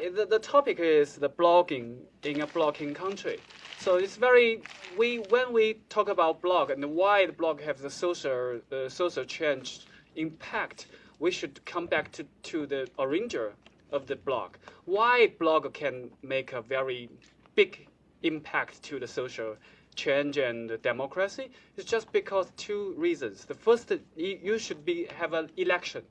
The, the topic is the blogging in a blogging country. So it's very we when we talk about blog and why the blog has a social uh, social change impact, we should come back to, to the origin of the blog. Why blog can make a very big impact to the social change and democracy is just because two reasons. The first, you should be have an election,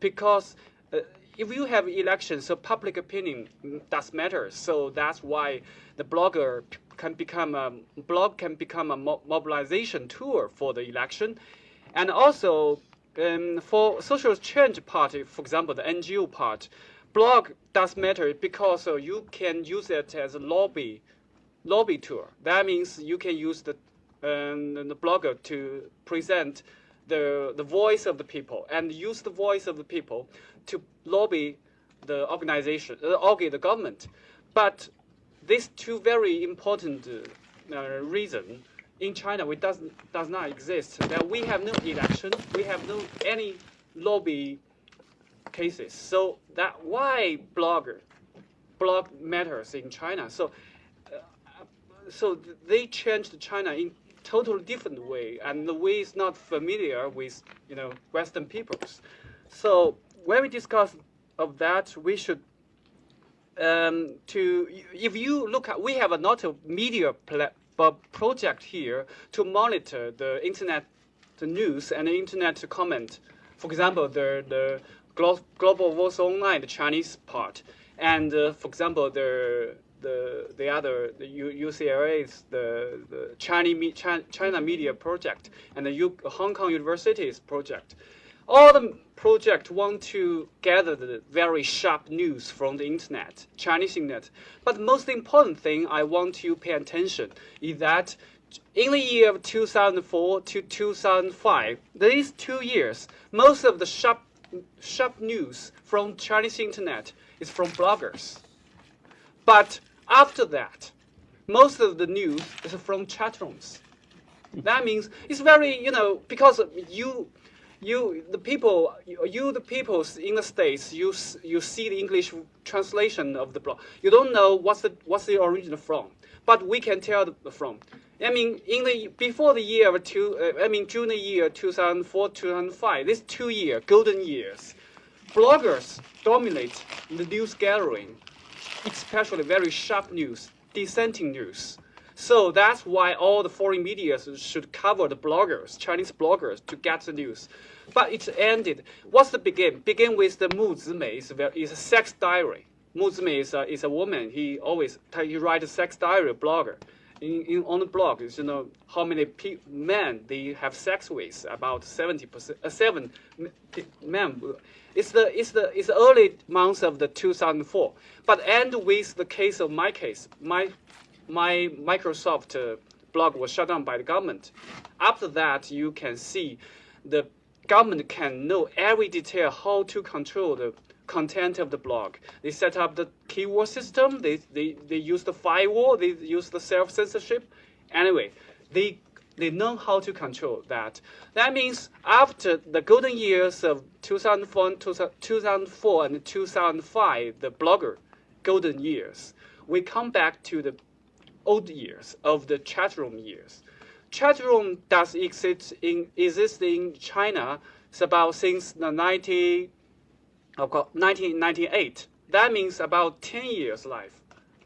because uh, if you have elections, so public opinion does matter. So that's why the blogger can become a blog can become a mobilization tool for the election, and also um, for social change party, for example, the NGO part, blog does matter because uh, you can use it as a lobby lobby tool. That means you can use the um, the blogger to present the the voice of the people and use the voice of the people to lobby the organization, uh, the government. But these two very important uh, reasons in China we does does not exist. That we have no election, we have no any lobby cases. So that why blogger blog matters in China. So uh, so they changed China in totally different way, and the way is not familiar with you know Western peoples. So when we discuss of that, we should um, to if you look at we have a lot of media project here to monitor the internet the news and the internet to comment. For example, the the Global Voice Online, the Chinese part, and uh, for example, the the the other the UCLA's the the China China Media Project and the U, Hong Kong University's project all the project want to gather the very sharp news from the internet, Chinese internet. But the most important thing I want to pay attention is that in the year of 2004 to 2005, these two years, most of the sharp, sharp news from Chinese internet is from bloggers. But after that, most of the news is from chat rooms. That means it's very, you know, because you you the people you the people in the states you you see the English translation of the blog. You don't know what's the what's the origin from, but we can tell the from. I mean, in the before the year of two, uh, I mean the year 2004 2005, these two year golden years, bloggers dominate the news gathering, especially very sharp news, dissenting news. So that's why all the foreign media should cover the bloggers, Chinese bloggers, to get the news. But it ended. What's the begin? Begin with the Mu Zimei is, is a sex diary. Mu Zimei is a, is a woman. He always he writes a sex diary blogger. In, in, on the blog, you know how many men they have sex with. About seventy percent, uh, seven men. It's the it's the it's the early months of the 2004. But end with the case of my case. My my Microsoft uh, blog was shut down by the government. After that, you can see the government can know every detail how to control the content of the blog. They set up the keyword system. They, they, they use the firewall. They use the self-censorship. Anyway, they, they know how to control that. That means after the golden years of 2004, 2004 and 2005, the blogger golden years, we come back to the old years of the chat room years. Chat room does exist in exist in China. It's about since the 90, 1998. That means about 10 years life.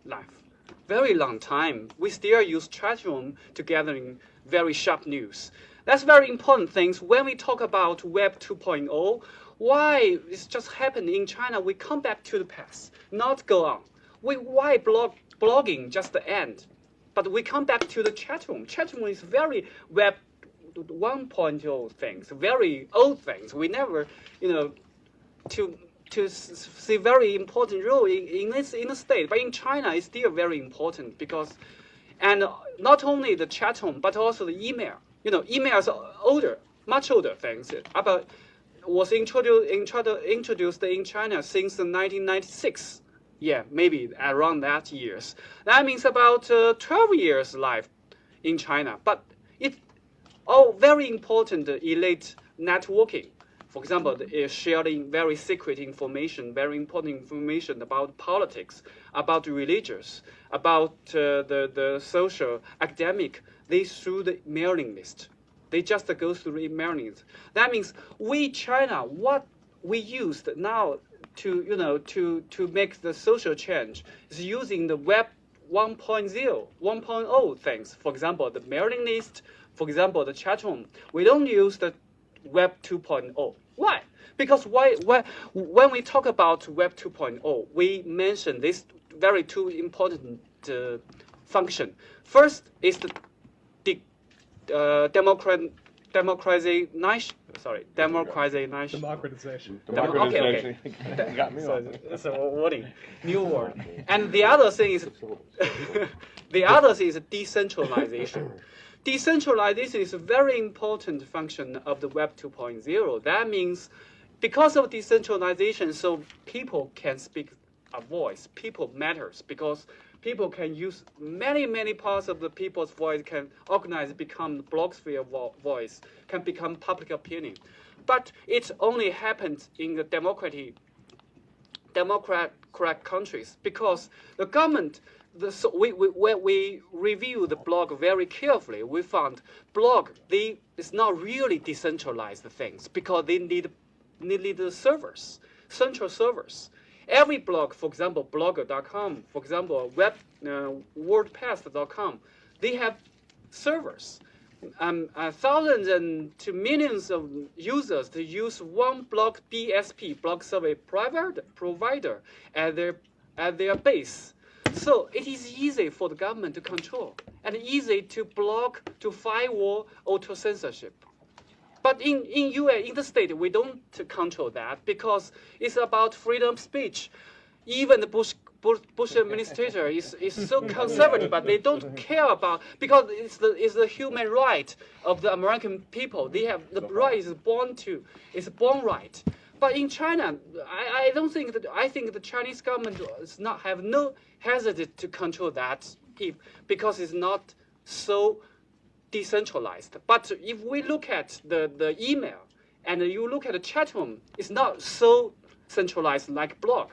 Life, very long time. We still use chat room to gathering very sharp news. That's very important things when we talk about Web 2.0. Why it's just happened in China? We come back to the past, not go on. We why blog blogging just the end. But we come back to the chat room. Chat room is very web 1.0 things, very old things. We never, you know, to to see very important role in, in this in the state, but in China it's still very important because, and not only the chat room but also the email. You know, email is older, much older things. About was introduced introduced in China since 1996 yeah, maybe around that years. That means about uh, 12 years life in China. But it all very important uh, elite networking. For example, is sharing very secret information, very important information about politics, about religious, about uh, the, the social, academic, they through the mailing list. They just go through the mailing list. That means we, China, what we used now to, you know, to, to make the social change is using the web 1.0, 1.0 things. For example, the mailing list, for example, the chat room. We don't use the web 2.0. Why? Because why, why, when we talk about web 2.0, we mention these very two important uh, function. First is the, the uh, democrat, democratization, sorry, democratization. Democratization. Demo- okay, okay. You got me so, on that. so wording, new word. And the other thing is, the other thing is decentralization. Decentralization is a very important function of the Web 2.0. That means because of decentralization, so people can speak a voice. People matters because people can use many, many parts of the people's voice can organize, become blogosphere vo- voice, can become public opinion. But it only happens in the democratic democrat correct countries because the government the, so we, we, when we review the blog very carefully, we found blog they it's not really decentralized things because they need need the servers, central servers. Every blog, for example, blogger.com, for example, web uh, WordPress.com, they have servers. Um, uh, thousands and to millions of users to use one blog BSP, blog service provider, provider at their at their base. So it is easy for the government to control and easy to block, to firewall, auto censorship. But in, in US, in the state, we don't control that because it's about freedom of speech. Even the Bush, Bush, Bush administrator is, is so conservative, but they don't care about because it's the, it's the human right of the American people. They have the right is born to, is born right. But in China, I, I don't think that I think the Chinese government does not have no hesitate to control that if, because it's not so decentralized. But if we look at the, the email and you look at the chat room, it's not so centralized like blog.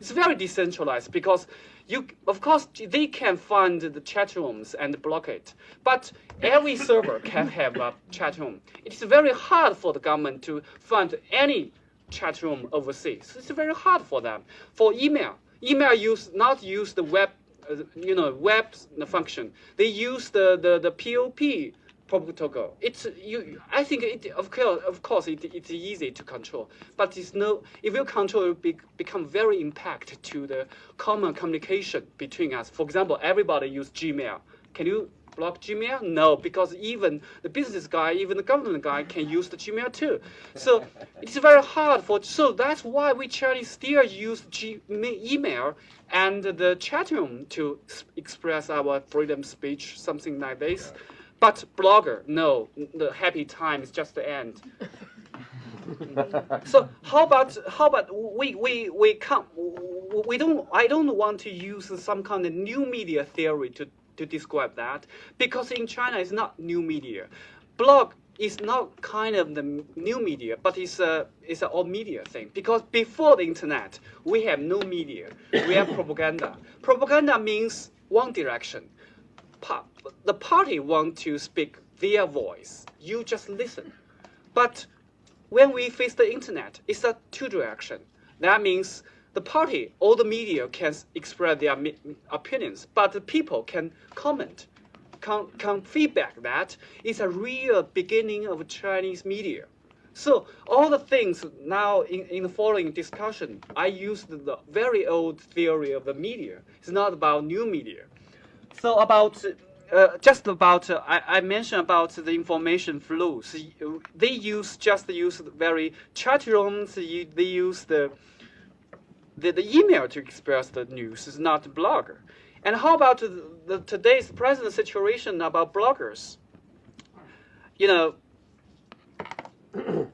It's very decentralized because you, of course, they can find the chat rooms and block it. But every server can have a chat room. It's very hard for the government to find any chat room overseas. It's very hard for them. For email, email use not use the web, uh, you know, web function. They use the the, the POP protocol. It's you. I think it of course of course it, it's easy to control, but it's no. If you control, it be, become very impact to the common communication between us. For example, everybody use Gmail. Can you block Gmail? No, because even the business guy, even the government guy can use the Gmail too. So it's very hard for, so that's why we Chinese still use Gmail and the chat room to express our freedom speech, something like this. But blogger, no, the happy time is just the end. so how about how about we we we come we don't I don't want to use some kind of new media theory to to describe that because in China it's not new media. Blog is not kind of the new media, but it's a it's an old media thing. Because before the internet, we have no media. We have propaganda. Propaganda means one direction. Pa- the party want to speak their voice. You just listen. But when we face the internet, it's a two direction. That means the party, all the media can express their opinions, but the people can comment, can, can feedback that. It's a real beginning of Chinese media. So all the things now in, in the following discussion, I used the very old theory of the media. It's not about new media. So about uh, just about uh, I, I, mentioned about the information flows. They use just use very chat rooms. They use the the, the email to express the news is not the blogger. And how about the, the, today's present situation about bloggers? You know,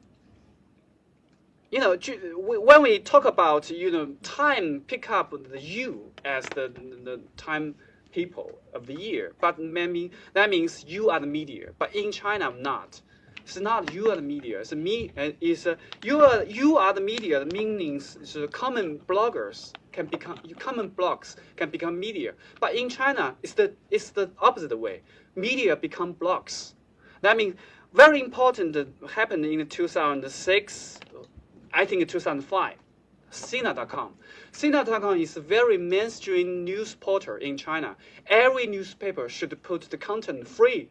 you know, when we talk about you know time, pick up the you as the the time people of the year, but maybe that means you are the media. But in China, I'm not. It's not you are the media. It's me. Is uh, you are you are the media. The meanings common bloggers can become common blogs can become media. But in China, it's the it's the opposite way. Media become blogs. That means very important happened in 2006. I think 2005. Sina.com. Sina.com is a very mainstream news portal in China. Every newspaper should put the content free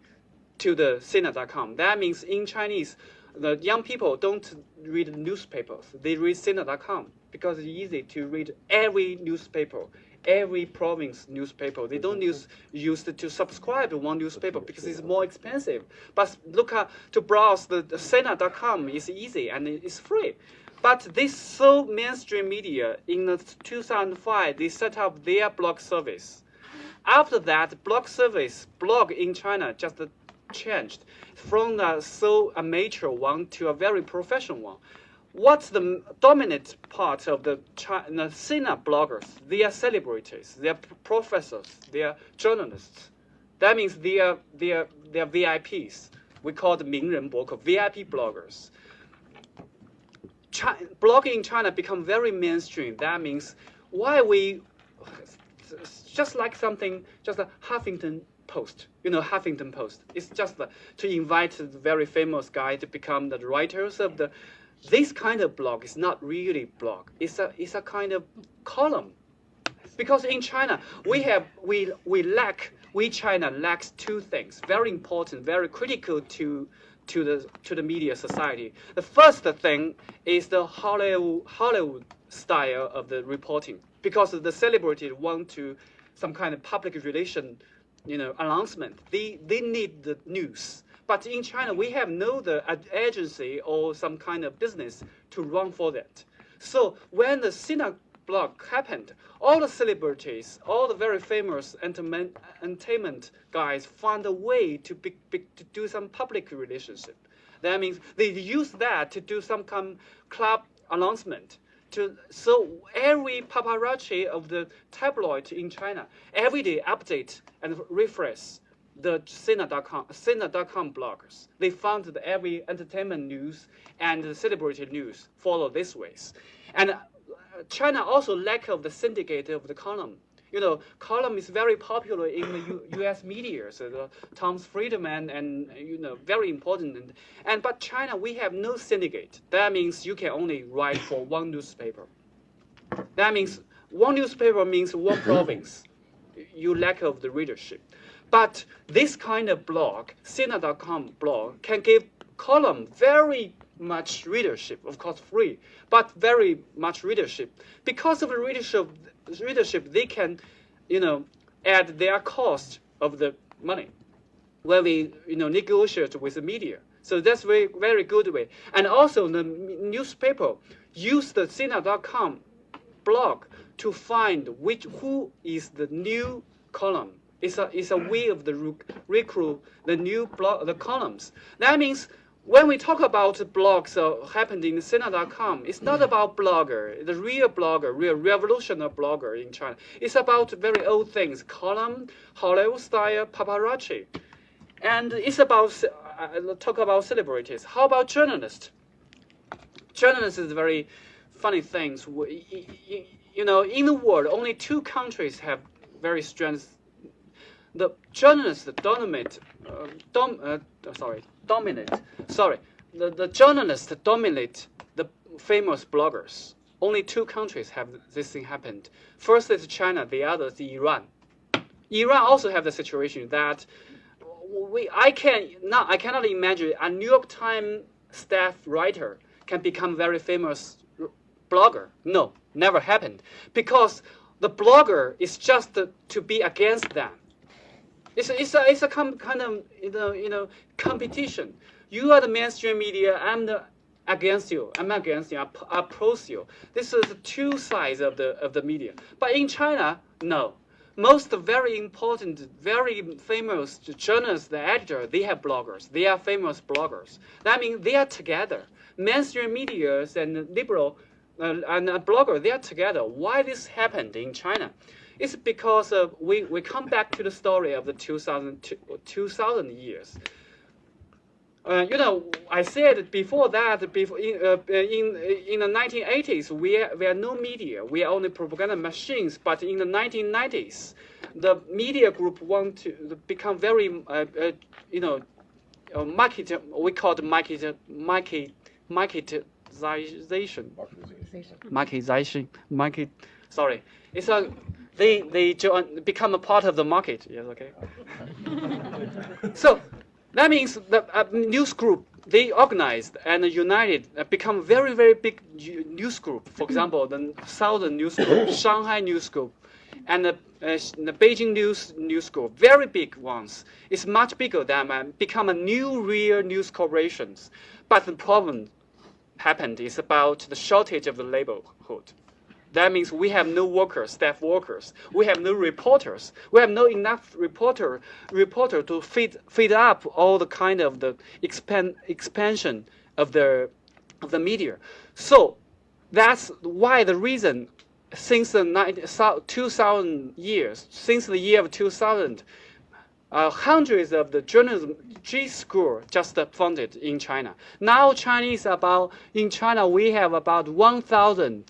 to the Sina.com. That means in Chinese, the young people don't read newspapers. They read Sina.com because it's easy to read every newspaper, every province newspaper. They don't use use to subscribe to one newspaper because it's more expensive. But look at to browse the, the Sina.com is easy and it's free. But this so mainstream media in the 2005 they set up their blog service. After that, blog service blog in China just changed from a so amateur one to a very professional one. What's the dominant part of the China Sina bloggers? They are celebrities, they are professors, they are journalists. That means they are, they are, they are VIPs. We call the Mingren VIP bloggers. China, blogging in China become very mainstream. That means why we, just like something, just like Huffington Post, you know, Huffington Post. It's just to invite the very famous guy to become the writers of the. This kind of blog is not really blog. It's a it's a kind of column, because in China we have we we lack we China lacks two things very important, very critical to to the to the media society. The first thing is the Hollywood Hollywood style of the reporting because the celebrities want to some kind of public relation, you know, announcement. They they need the news. But in China, we have no the agency or some kind of business to run for that. So when the Sina blog happened, all the celebrities, all the very famous entertainment guys found a way to, be, be, to do some public relationship. That means they use that to do some kind of club announcement. To, so every paparazzi of the tabloid in China every day update and refresh the Sina.com, Sina.com bloggers. They found that every entertainment news and celebrity news follow this ways. And uh, China also lack of the syndicate of the column. You know, column is very popular in the U U.S. media. So the Tom's Friedman and you know very important. And, and but China we have no syndicate. That means you can only write for one newspaper. That means one newspaper means one province. You lack of the readership. But this kind of blog, Sina.com blog, can give column very much readership, of course free, but very much readership. Because of the readership, readership they can, you know, add their cost of the money when we, you know, negotiate with the media. So that's very, very good way. And also the newspaper use the Sina.com blog to find which who is the new column. It's a, it's a way of the recruit the new blog, the columns. That means when we talk about blogs uh, happened in Sina.com, it's not about blogger, the real blogger, real revolutionary blogger in China. It's about very old things, column, Hollywood style, paparazzi. And it's about, uh, talk about celebrities. How about journalists? Journalists is very funny things. You know, in the world, only two countries have very strong the journalists dominate, uh, dom, uh, sorry, dominate, sorry, the, the journalists dominate the famous bloggers. Only two countries have this thing happened. First is China, the other is Iran. Iran also have the situation that we, I can not, I cannot imagine a New York Times staff writer can become very famous blogger. No, never happened because the blogger is just to be against them. It's a, it's a, it's a kind of you know, you know competition. You are the mainstream media. I'm the against you. I'm against you. I oppose you. This is two sides of the of the media. But in China, no. Most very important, very famous journalists, the editor, they have bloggers. They are famous bloggers. That means they are together. Mainstream media and liberal uh, and a blogger, they are together. Why this happened in China? It's because of, we, we come back to the story of the 2000, 2000 years. Uh, you know, I said before that, before in uh, in in the 1980s, we are, we had no media. We are only propaganda machines. But in the 1990s, the media group want to become very, uh, uh, you know, uh, market. We call it market market marketization. Marketization. Market. Sorry, it's a they they join, become a part of the market. Yes, okay. so that means the uh, news group they organized and united, uh, become very very big news group. For example, the Southern News Group, Shanghai News Group, and the, uh, the Beijing News News Group, very big ones. It's much bigger than uh, become a new real news corporations. But the problem happened is about the shortage of the laborhood. That means we have no workers, staff workers. We have no reporters. We have no enough reporter reporter to feed feed up all the kind of the expansion of the of the media. So that's why the reason since the 2000 years, since the year of 2000, uh, hundreds of the journalism G school just funded in China. Now Chinese about in China we have about 1,000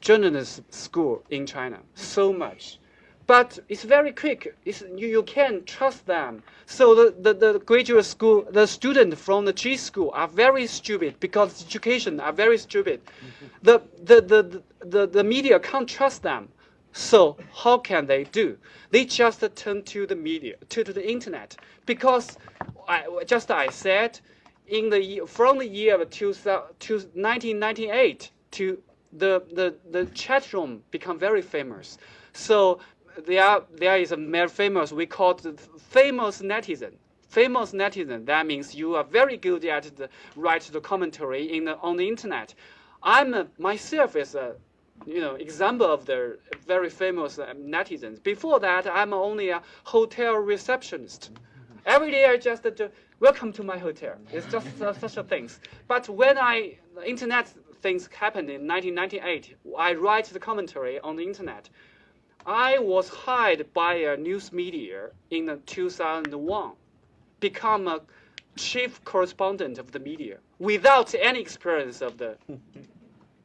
journalism school in China. So much. But it's very quick. It's, you, you can trust them. So the, the, the graduate school, the students from the G school are very stupid because education are very stupid. Mm-hmm. The, the, the, the, the media can't trust them. So how can they do? They just turn to the media, to, to the internet, because I, just I said, in the from the year of 2000, 1998 to the, the, the chat room become very famous. So there, there is a very famous, we call it famous netizen. Famous netizen, that means you are very good at the write the commentary in the, on the internet. I'm a, myself is a you know example of the very famous uh, netizens. Before that, I'm only a hotel receptionist. Every day I just welcome to my hotel. It's just such a things. But when I internet things happened in 1998. I write the commentary on the internet. I was hired by a news media in 2001, become a chief correspondent of the media without any experience of the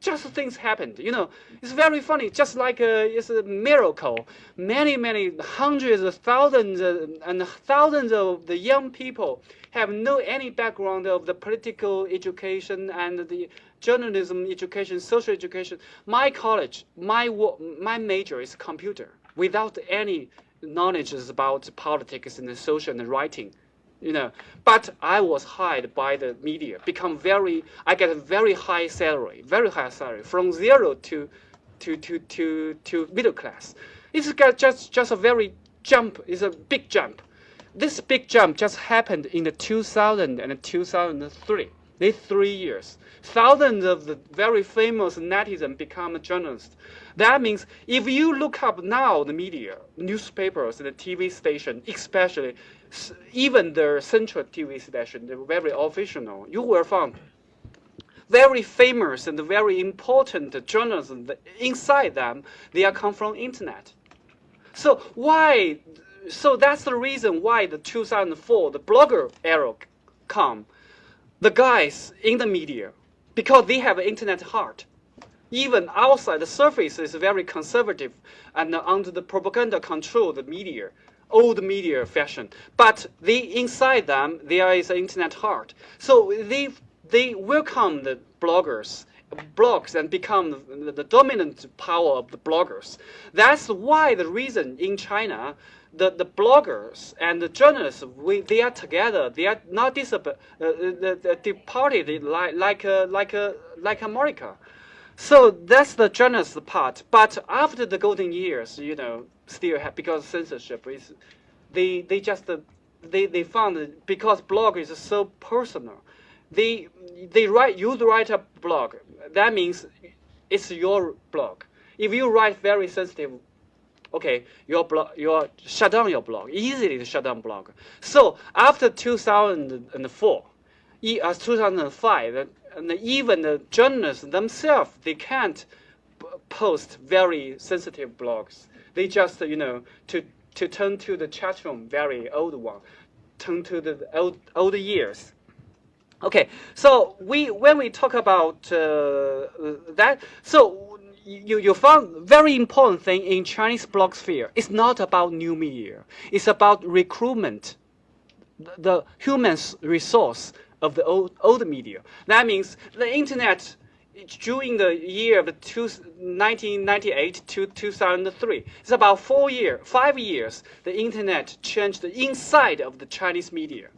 just things happened. You know, it's very funny. Just like a, it's a miracle. Many, many hundreds of thousands uh, and thousands of the young people have no any background of the political education and the journalism education, social education. My college, my my major is computer. Without any knowledge about politics and social and writing, you know. But I was hired by the media, become very, I get a very high salary, very high salary, from zero to, to, to, to, to middle class. It's just, just a very jump, it's a big jump. This big jump just happened in the 2000 and 2003, these three years. Thousands of the very famous netizens become journalists. That means if you look up now the media, newspapers, the TV station, especially even the central TV station, the very official, you will find very famous and very important journalists inside them, they are come from internet. So why? So that's the reason why the 2004 the blogger era come. The guys in the media, because they have internet heart. Even outside, the surface is very conservative and under the propaganda control, the media old media fashion. But they, inside them, there is an internet heart. So they, they welcome the bloggers blogs and become the, the, dominant power of the bloggers. That's why the reason in China, the, the bloggers and the journalists, we, they are together. They are not disab- uh, the, departed like, like, uh, like, uh, like America. So that's the journalist part. But after the golden years, you know, still have because censorship is, they they just they they found because blog is so personal. They they write you write a blog. That means it's your blog. If you write very sensitive, okay, your blog your shut down your blog easily to shut down blog. So after 2004, uh, 2005 and even the journalists themselves, they can't post very sensitive blogs. They just, you know, to, to turn to the chat room, very old one, turn to the old, old years. Okay, so we when we talk about uh, that, so you, you found very important thing in Chinese blog sphere. It's not about new media. It's about recruitment, the human resource of the old, old media. That means the internet during the year of two, 1998 to 2003. It's about four years, five years, the internet changed the inside of the Chinese media.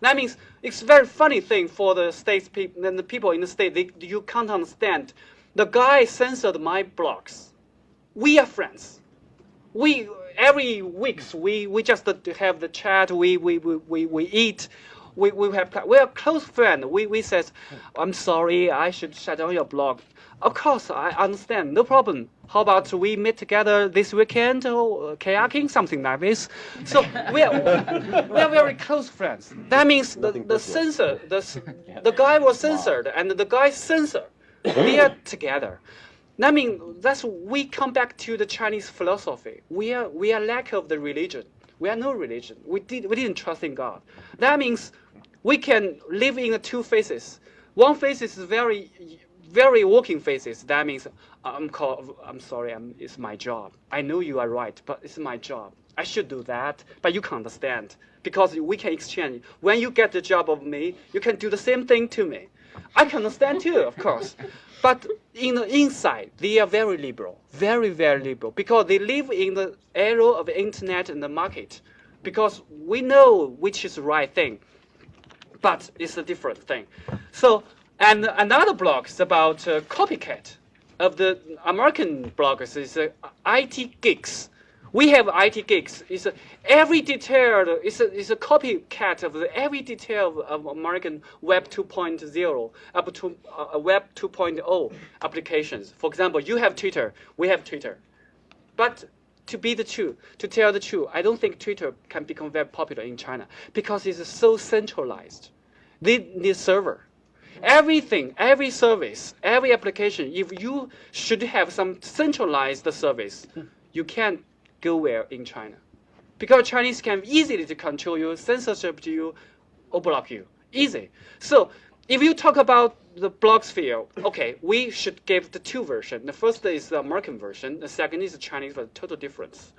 That means it's a very funny thing for the states people and the people in the state. They, you can't understand. The guy censored my blogs. We are friends. We every weeks we, we just have the chat. We we, we, we, we eat. We, we have we are close friend. We we says, I'm sorry, I should shut down your blog. Of course, I understand. No problem. How about we meet together this weekend or uh, kayaking, something like this? So we are, we are very close friends. That means the, the censor, the, the guy was censored and the guy censored. We are together. That means that's we come back to the Chinese philosophy. We are we are lack of the religion. We are no religion. We did we didn't trust in God. That means we can live in two phases. One phase is very very working phases. That means I'm called, I'm sorry, I'm, it's my job. I know you are right, but it's my job. I should do that, but you can't understand because we can exchange. When you get the job of me, you can do the same thing to me. I can understand too, of course. But in the inside, they are very liberal, very, very liberal, because they live in the era of the internet and the market. Because we know which is the right thing, but it's a different thing. So and another blog is about uh, copycat of the American bloggers is uh, IT geeks. We have IT geeks. It's a, every detail. It's a, it's a copycat of the, every detail of, American Web 2.0 up to uh, Web 2.0 applications. For example, you have Twitter. We have Twitter. But to be the truth, to tell the truth, I don't think Twitter can become very popular in China because it's so centralized. They need server. Everything, every service, every application, if you should have some centralized service, you can't go where in China. Because Chinese can easily to control you, censorship to you, or block you. Easy. So if you talk about the blogosphere, okay, we should give the two versions. The first is the American version, the second is the Chinese version, total difference.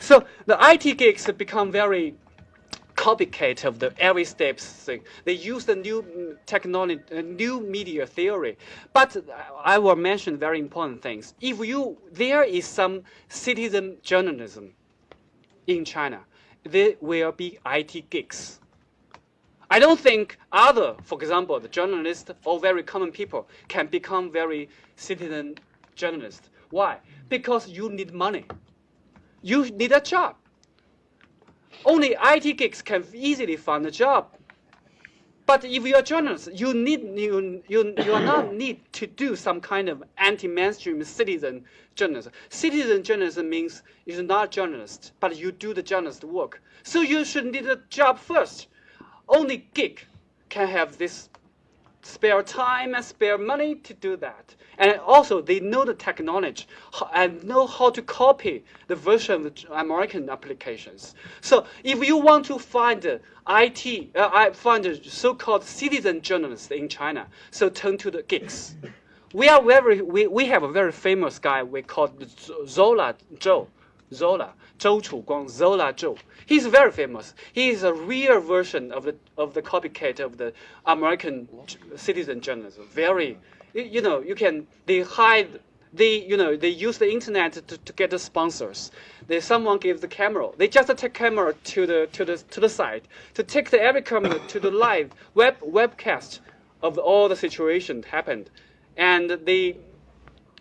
So the IT geeks become very copycat of the every steps thing. They use the new technology, uh, new media theory. But I will mention very important things. If you there is some citizen journalism in China, there will be IT geeks. I don't think other, for example, the journalists or very common people can become very citizen journalists. Why? Because you need money. You need a job. Only IT geeks can easily find a job. But if you're a journalist, you need you you you not need to do some kind of anti-mainstream citizen journalism. Citizen journalism means you're not a journalist, but you do the journalist work. So you should need a job first. Only geek can have this spare time and spare money to do that. And also, they know the technology and know how to copy the version of American applications. So if you want to find IT, uh, find so-called citizen journalists in China, so turn to the geeks. We are very, we, we have a very famous guy we call Zola Zhou. Zola, Zhou Shuguang, Zola Zhou. He's very famous. He is a real version of the of the copycat of the American citizen journalism. Very, you know, you can they hide. They, you know, they use the internet to, to get the sponsors. They, someone gives the camera. They just take camera to the to the to the site to take the every camera to the live web webcast of all the situation happened, and the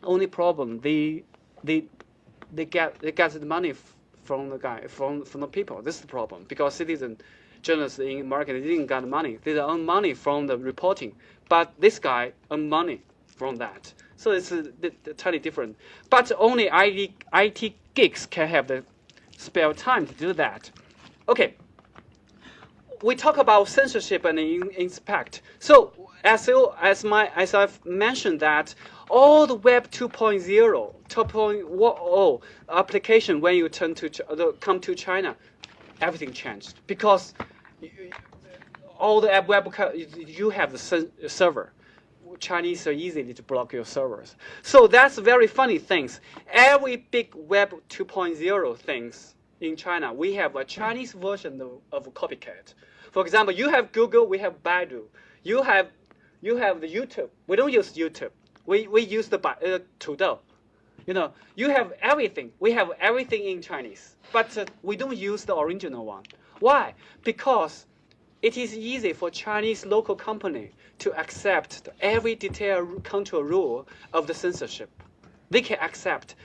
only problem they they they get they get the money from the guy from from the people. This is the problem because citizen journalists in America didn't get money. They earn money from the reporting, but this guy earn money from that. So it's totally different. But only IT, IT geeks can have the spare time to do that. Okay. We talk about censorship and inspect. So as you, as my as I've mentioned that all the Web 2.0, 2.0 application when you turn to come to China, everything changed because all the web you have the server. Chinese are easy to block your servers. So that's very funny things. Every big Web 2.0 things in China, we have a Chinese version of, of copycat. For example, you have Google, we have Baidu. You have you have the YouTube. We don't use YouTube. We we use the uh, Tudou. You know, you have everything. We have everything in Chinese, but uh, we don't use the original one. Why? Because it is easy for Chinese local company to accept every detailed control rule of the censorship. They can accept.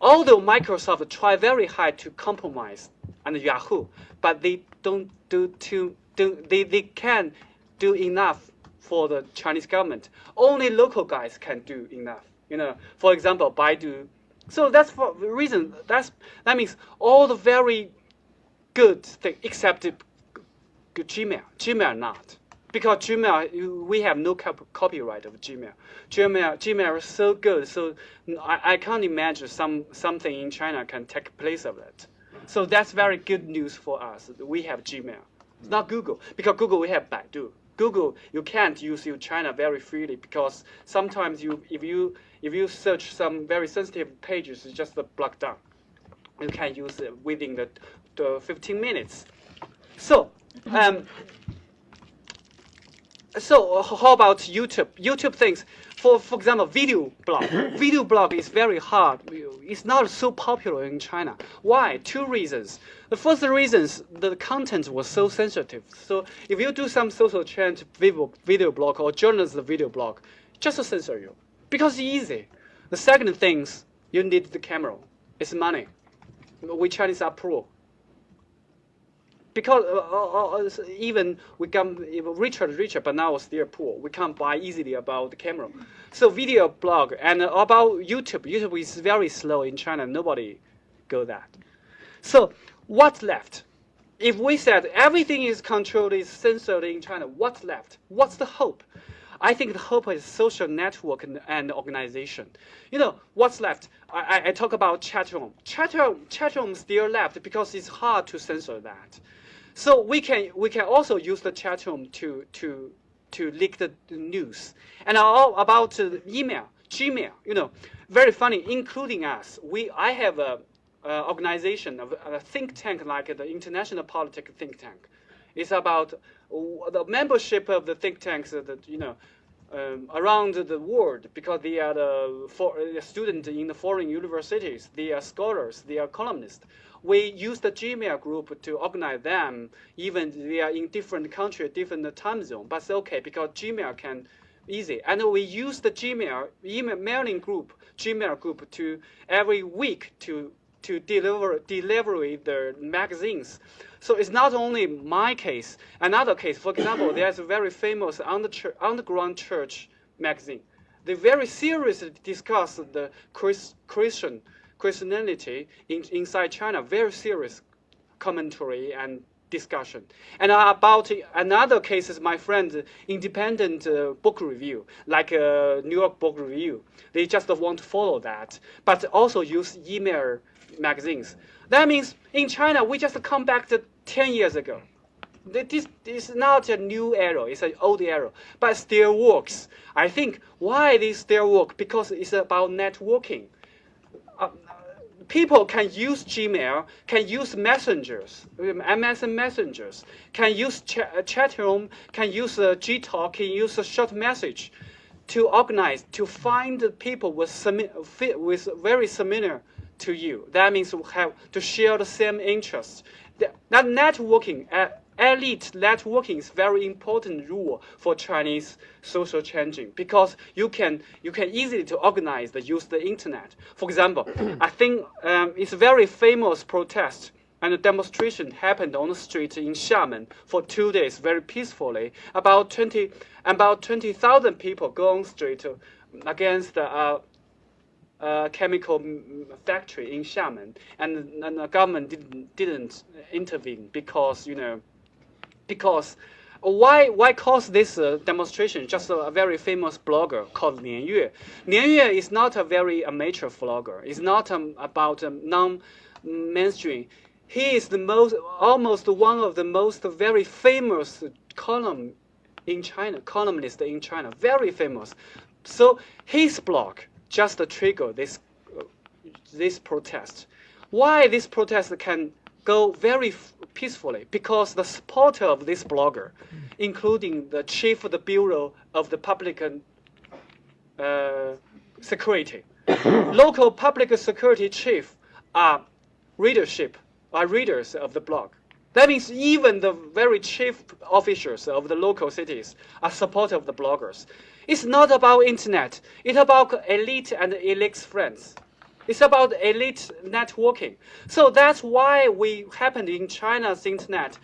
Although Microsoft try very hard to compromise and Yahoo, but they don't do too do they, they can do enough for the Chinese government. Only local guys can do enough. You know, for example, Baidu. So that's for the reason. That's that means all the very good thing except Gmail. Gmail not. Because Gmail, we have no copyright of Gmail. Gmail, Gmail is so good, so I, I can't imagine some something in China can take place of it. So that's very good news for us. We have Gmail. It's not Google, because Google we have Baidu. Google, you can't use in China very freely because sometimes you, if you if you search some very sensitive pages, it's just blocked down. You can use it within the, the 15 minutes. So um, so how about YouTube? YouTube things, for, for example, video blog. video blog is very hard. It's not so popular in China. Why? Two reasons. The first reason is the content was so sensitive. So if you do some social change video, video blog or journalist video blog, just censor you. Because it's easy. The second thing you need the camera. It's money. We Chinese are poor because uh, uh, uh, even we come richer richer, but now still poor. We can't buy easily about the camera. So video blog and about YouTube. YouTube is very slow in China. Nobody go that. So what's left? If we said everything is controlled, is censored in China, what's left? What's the hope? I think the hope is social network and, and organization. You know, what's left? I, I talk about chat room. Chat room, chat room still left because it's hard to censor that. So we can we can also use the chat room to to to leak the, news. And all about email, Gmail, you know, very funny, including us. We I have a, a organization, a, a, think tank like the International Politics Think Tank. It's about the membership of the think tanks that you know um, around the world because they are the for, uh, students in the foreign universities, they are scholars, they are columnists we use the Gmail group to organize them, even they are in different country, different time zone. But it's okay because Gmail can easy. And we use the Gmail email mailing group, Gmail group to every week to to deliver deliver the magazines. So it's not only my case. Another case, for example, there's a very famous underground church magazine. They very seriously discuss the Christian Christianity in, inside China, very serious commentary and discussion. And uh, about another case is my friend, independent uh, book review, like uh, New York Book Review. They just want to follow that, but also use email magazines. That means in China, we just come back to 10 years ago. This is not a new era, it's an old era, but still works. I think why this still work? Because it's about networking. Uh, people can use Gmail, can use messengers, MSN messengers, can use ch uh, chat room, can use uh, Gtalk, can use a short message to organize, to find people with, with very similar to you. That means we have to share the same interests. That networking, uh, elite networking is very important rule for Chinese social changing because you can you can easily to organize the use the internet. For example, I think um, it's a very famous protest and a demonstration happened on the street in Xiamen for two days very peacefully. About 20 about 20,000 people go on street against the uh, uh, chemical factory in Xiamen, and, and, the government didn't, didn't intervene because you know because why why cause this uh, demonstration? Just a, a, very famous blogger called Nian Yue. Nian Yue is not a very amateur blogger. It's not um, about um, non-mainstream. He is the most, almost one of the most very famous column in China, columnist in China, very famous. So his blog just trigger this uh, this protest. Why this protest can go very peacefully? Because the supporter of this blogger, including the chief of the bureau of the public uh, security, local public security chief are readership, are readers of the blog. That means even the very chief officials of the local cities are supportive of the bloggers. It's not about internet. It's about elite and elite friends. It's about elite networking. So that's why we happened in China's internet.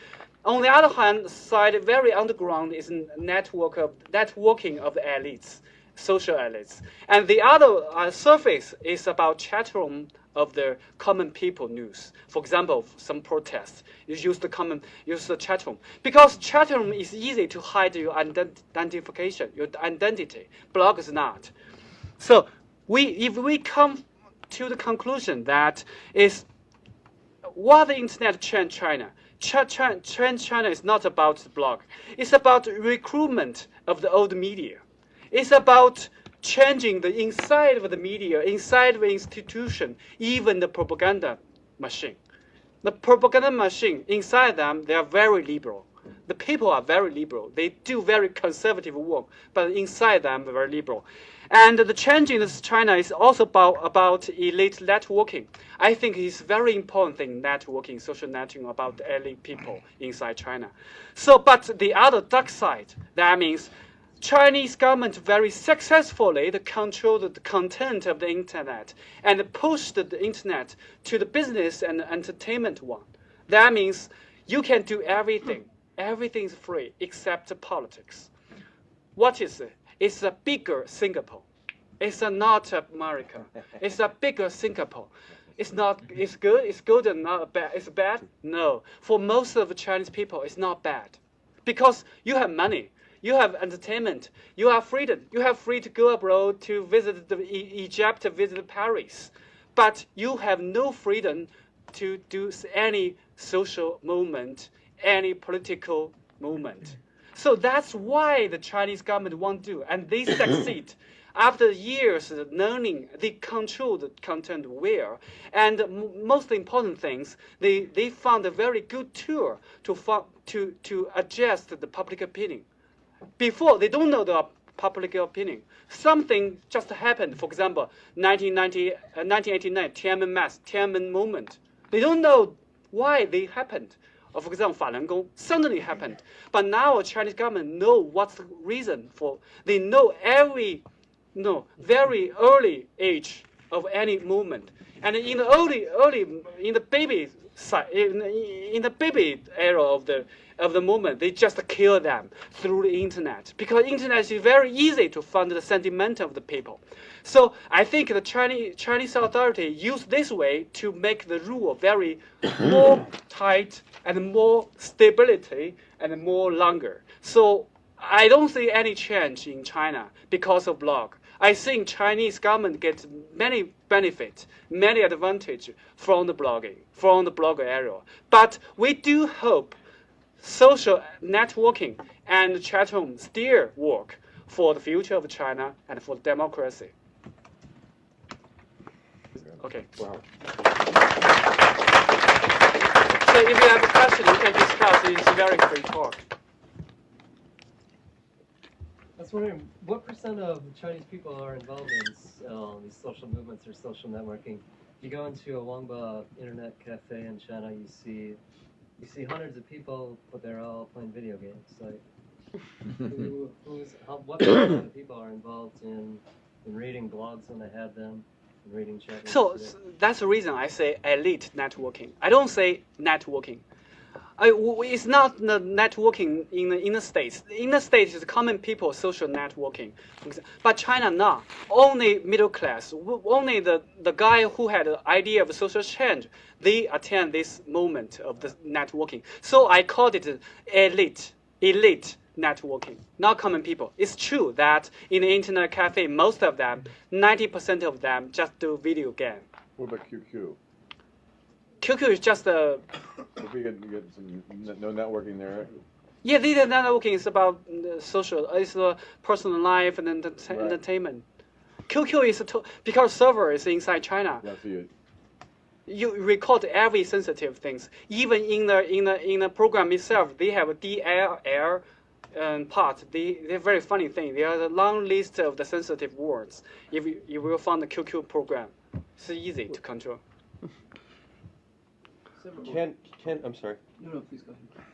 On the other hand side, very underground is network of networking of the elites, social elites. And the other uh, surface is about chat room of the common people news. For example, some protests, you use the common, use the chat room. Because chat room is easy to hide your identification, your identity. Blog is not. So we, if we come to the conclusion that is what the internet changed China, Trend China is not about the blog. It's about recruitment of the old media. It's about changing the inside of the media, inside of the institution, even the propaganda machine. The propaganda machine, inside them, they are very liberal. The people are very liberal. They do very conservative work, but inside them, they're very liberal. And the change in China is also about, about elite networking. I think it's very important thing, networking, social networking about elite people inside China. So, but the other dark side, that means Chinese government very successfully controlled the content of the internet and pushed the internet to the business and entertainment one. That means you can do everything. Everything is free except politics. What is it? It's a bigger Singapore. It's a not America. It's a bigger Singapore. It's not. It's good. It's good and not bad. It's bad. No. For most of the Chinese people, it's not bad, because you have money you have entertainment. You have freedom. You have free to go abroad to visit the Egypt, to visit Paris. But you have no freedom to do any social movement, any political movement. So that's why the Chinese government won't do, and they succeed. After years of learning, they control the content well. And most important things, they, they found a very good tool to, to, to adjust the public opinion before they don't know the public opinion. Something just happened. For example, 1990, uh, 1989 Tiananmen mass, Tiananmen movement. They don't know why they happened. Or for example, Falun Gong suddenly happened. But now Chinese government know what's the reason for. They know every, no, very early age of any movement. And in the early, early, in the baby side, in, in the baby era of the of the movement, they just kill them through the internet because internet is very easy to find the sentiment of the people. So I think the Chinese Chinese authority use this way to make the rule very more tight and more stability and more longer. So I don't see any change in China because of blog. I think Chinese government gets many benefits, many advantage from the blogging, from the blog area. But we do hope social networking and chat room still work for the future of China and for democracy. Okay. Wow. So if you have a question, you can discuss. It's a very free talk. I was wondering, what percent of Chinese people are involved in um, these social movements or social networking? If you go into a Wangba internet cafe in China, you see you see hundreds of people, but they're all playing video games. Like, who, who's, how, what percent of people are involved in, in reading blogs when they have them, and reading chat? So that's the reason I say elite networking. I don't say networking. I, it's not the networking in the, in the States. In the States, it's common people social networking. But China, not. Only middle class, only the, the guy who had the idea of social change, they attend this moment of the networking. So I called it elite, elite networking, not common people. It's true that in the internet cafe, most of them, 90% of them just do video game. What about QQ? QQ is just a. If you get, get some no networking there. Yeah, the networking is about uh, social, it's uh, personal life and enter- Right. entertainment. QQ is a to- because server is inside China. That's for you. You record every sensitive things. Even in the in the in the program itself, they have a DLL um, part. They they're very funny thing. There are a long list of the sensitive words. If you, you will find the QQ program, it's easy to control. Can, can, I'm sorry, No, no, please go ahead.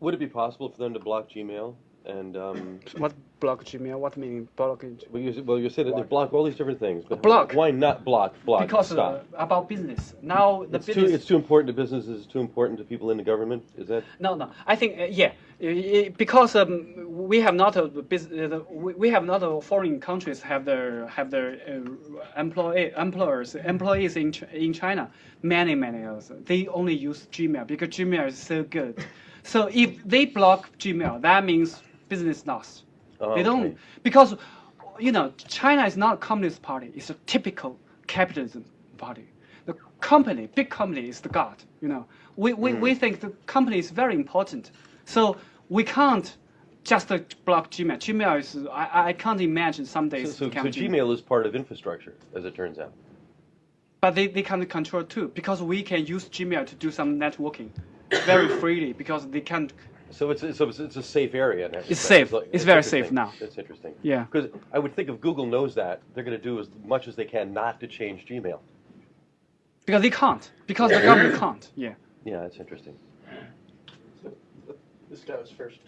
would it be possible for them to block Gmail? And, um, What block Gmail? What meaning block? Gmail? well, you, well, you said that they block all these different things, but Block. why not block, block, Because uh, stop? about business. Now the It's too, business. it's too important to businesses, it's too important to people in the government, is that? No, no. I think uh, yeah, I- I- because um, we have not a bus- uh, we we have not a foreign countries have their have their uh, employee employers employees in Ch- in China. Many many of them they only use Gmail because Gmail is so good. So if they block Gmail, that means business loss. Oh, They don't okay. because you know China is not a communist party. It's a typical capitalism party. The company, big company, is the god. You know, we we, Mm. we think the company is very important. So we can't just uh, block Gmail. Gmail is I, I can't imagine some So, days so, so become Gmail is part of infrastructure, as it turns out. but they, they can control too because we can use Gmail to do some networking very freely because they can So it's, so it's, it's a safe area It's safe. like- It's that's very safe now. That's interesting. yeah. Because I would think if Google knows that, they're going to do as much as they can not to change Gmail. Because they can't. Because the government can't. Yeah. Yeah, that's interesting. This guy was first.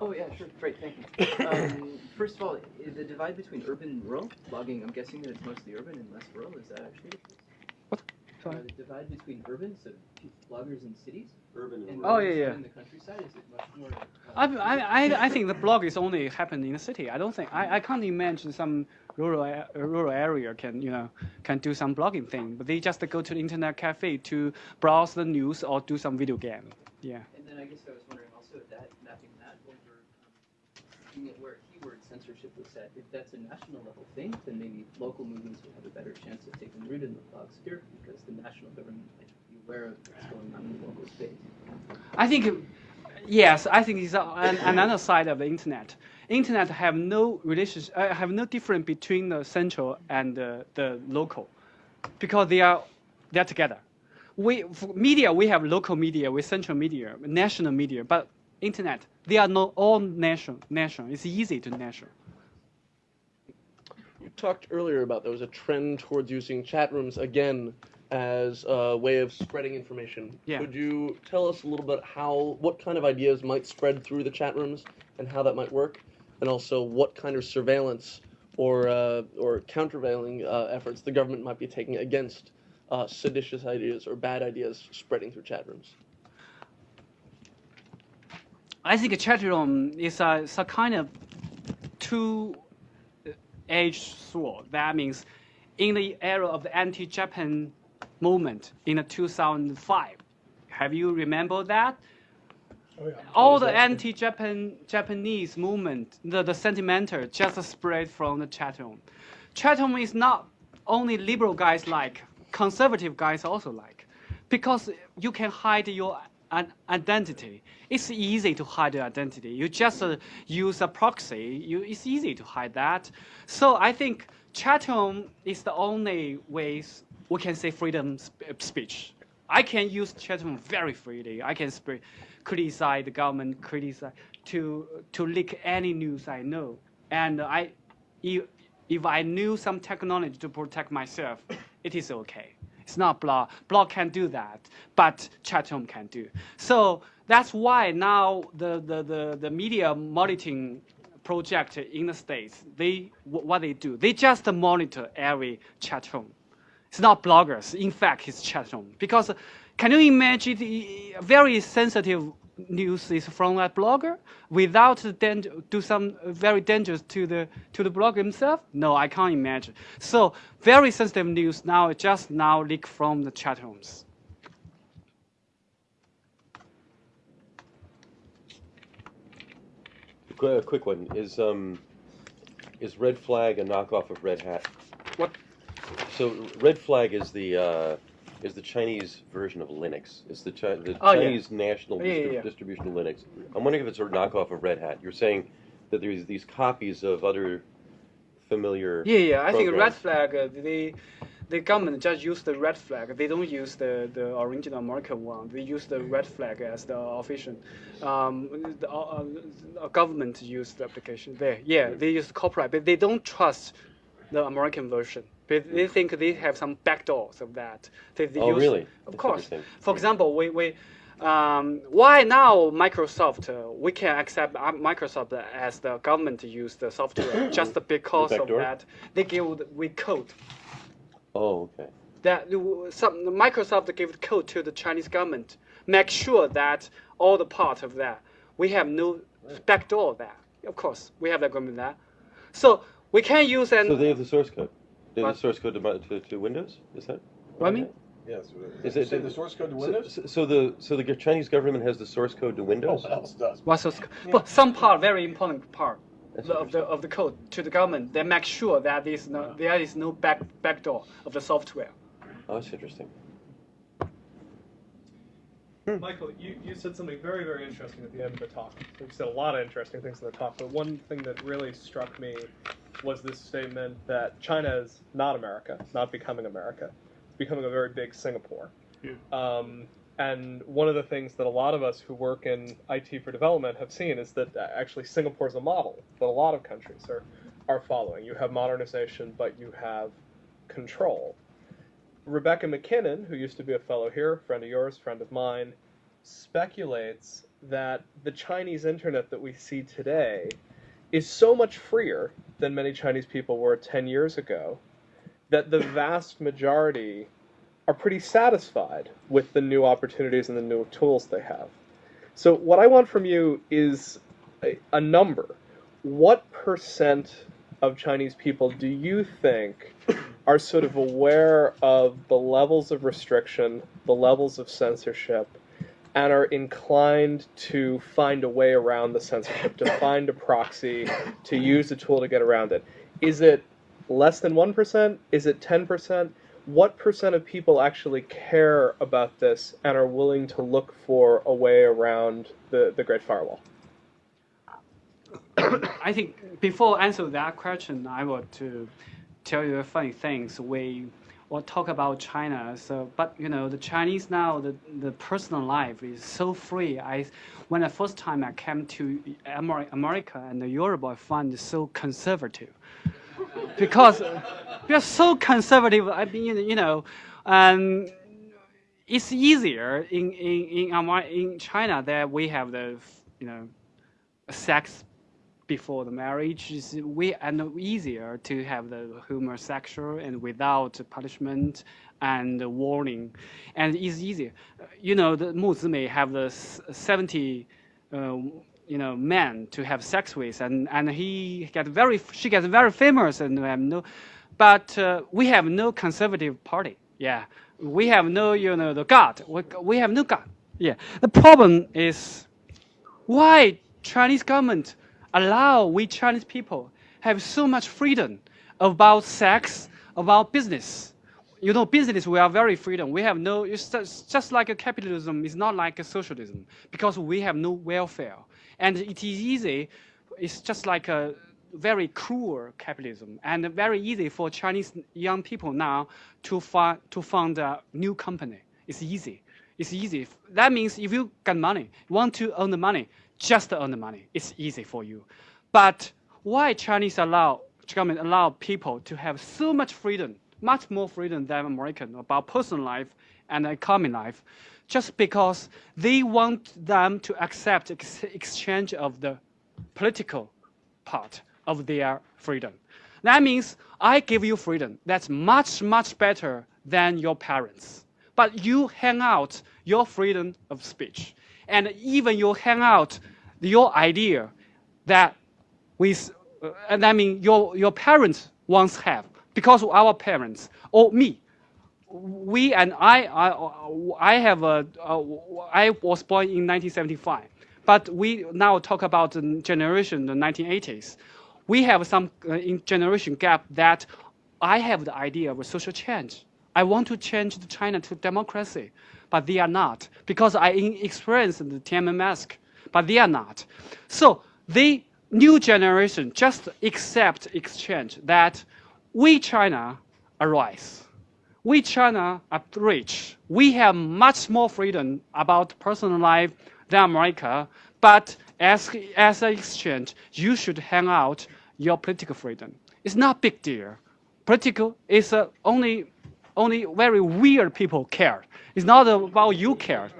Oh yeah, sure, great, thank you. Um, first of all, the divide between urban and rural logging, I'm guessing that it's mostly urban and less rural. Is that actually the case? What? Uh, the divide between urban, so pe- bloggers in cities, Urban and Oh, rural yeah, yeah. in the countryside. Is it much more? I, Uh, I, I- I think the blog is only happen in the city. I don't think I, I can't imagine some rural a- rural area can you know can do some blogging thing. But they just go to the internet cafe to browse the news or do some video game. Yeah. And then I guess I was wondering also if that mapping that over um, looking at where keyword censorship was set. If that's a national level thing, then maybe local movements would have a better chance of taking root in the blog sphere because the national government might be aware of what's going on in the local space. I think, yes, I think it's an, another side of the internet. Internet have no relationship, uh, have no difference between the central and the, the local, because they are they are together. We media we have local media, with central media, national media, but internet they are not all national. National, it's easy to national. You talked earlier about there was a trend towards using chat rooms again as a way of spreading information. Yeah. Could you tell us a little bit how, what kind of ideas might spread through the chat rooms and how that might work, and also what kind of surveillance or uh, or countervailing uh, efforts the government might be taking against uh, seditious ideas or bad ideas spreading through chat rooms? I think a chat room is a, is a kind of two-edged sword. That means, in the era of the anti-Japan movement in the 2005, have you remember that? Oh, yeah. All the anti-Japan Japanese movement, the, the sentimental, just spread from the chat room. Chat room is not only liberal guys like, conservative guys also like, because you can hide your an identity. It's easy to hide your identity. You just uh, use a proxy. You, it's easy to hide that. So I think chat room is the only ways we can say freedom sp- speech. I can use chat room very freely. I can criticize the government, criticize to to leak any news I know, and I, if, if I knew some technology to protect myself, it is okay. It's not blog. Blog can't do that, but chat room can do. So that's why now the, the, the, the media monitoring project in the States, they what they do, they just monitor every chat room. It's not bloggers. In fact, it's chat room. Because can you imagine the very sensitive news is from a blogger without the danger, do some very dangerous to the to the blogger himself? No, I can't imagine. So very sensitive news now just now leak from the chat rooms. A quick one is um, is Red Flag a knockoff of Red Hat? What? So Red Flag is the uh, is the Chinese version of Linux. It's the, Chi- the Oh, yeah. Chinese national Yeah, yeah, distri- yeah. distribution of Linux. I'm wondering if it's a knockoff of Red Hat. You're saying that there's these copies of other familiar. Yeah, yeah. I think red flag. Uh, the the government just use the red flag. They don't use the, the original American one. They use the red flag as the official. Um, the uh, uh, government use the application there. Yeah, they use copyright, but they don't trust the American version. But they think they have some backdoors of that. They, they Oh, use, really? Of That's course. For example, we, we um, why now Microsoft uh, we can accept uh, Microsoft as the government to use the software just because of that they give we code Oh, okay. that some Microsoft give code to the Chinese government make sure that all the part of that we have no backdoor there of course we have the agreement there so we can use and So they have the source code. They have What? the source code to, to, to Windows. Is that? what I mean Yes. Is Is it- it the source code to So, Windows? so- so the so the Chinese government has the source code to Windows. What else does? what's those, but some part very important part That's of the of the code to the government they make sure that there is no there is no back backdoor of the software Oh, that's interesting. Michael, you, you said something very, very interesting at the end of the talk. You said a lot of interesting things in the talk, but one thing that really struck me was this statement that China is not America, it's not becoming America, it's becoming a very big Singapore. Yeah. Um, and one of the things that a lot of us who work in IT for development have seen is that uh, actually Singapore is a model that a lot of countries are, are following. You have modernization, but you have control. Rebecca MacKinnon, who used to be a fellow here, friend of yours, friend of mine, speculates that the Chinese internet that we see today is so much freer than many Chinese people were 10 years ago that the vast majority are pretty satisfied with the new opportunities and the new tools they have. So, what I want from you is a, a number. What percent of Chinese people do you think are sort of aware of the levels of restriction, the levels of censorship, and are inclined to find a way around the censorship, to find a proxy, to use a tool to get around it? Is it less than 1%? Is it 10%? What percent of people actually care about this and are willing to look for a way around the, the Great Firewall? I think before answer that question, I want to tell you a funny things. We will talk about China. So, but you know, the Chinese now, the, the personal life is so free. I, when the first time I came to America and Europe, I find it so conservative because we are so conservative. I mean, you know, and it's easier in in in, in China that we have the you know sex before the marriage is way and easier to have the homosexual and without punishment and warning, and it's easier. You know, the Mu Zimei have the seventy. Uh, you know, men to have sex with, and, and he get very, she gets very famous, and have no, but uh, we have no conservative party. Yeah, we have no, you know, the God. We, we have no God. Yeah, the problem is why Chinese government allow we Chinese people have so much freedom about sex, about business. You know, business we are very freedom. We have no. It's just, like a capitalism. It's not like a socialism because we have no welfare, and it is easy. It's just like a very cruel capitalism, and very easy for Chinese young people now to find to found a new company. It's easy. It's easy. That means if you got money, want to earn the money, just to earn the money. It's easy for you. But why Chinese allow government allow people to have so much freedom, much more freedom than American about personal life and economic life, just because they want them to accept ex- exchange of the political part of their freedom. That means I give you freedom. That's much, much better than your parents. But you hang out your freedom of speech. And even you hang out your idea that with, uh, and I mean your, your parents once have, because our parents, or me, we and I, I, I have a, uh, I was born in 1975, but we now talk about the generation, the 1980s. We have some uh, generation gap that I have the idea of a social change. I want to change the China to democracy, but they are not because I experienced the Tiananmen mask, but they are not. So the new generation just accept exchange that we China arise. We China are rich. We have much more freedom about personal life than America. But as as an exchange, you should hang out your political freedom. It's not big deal. Political is uh, only only very weird people care. It's not about you care.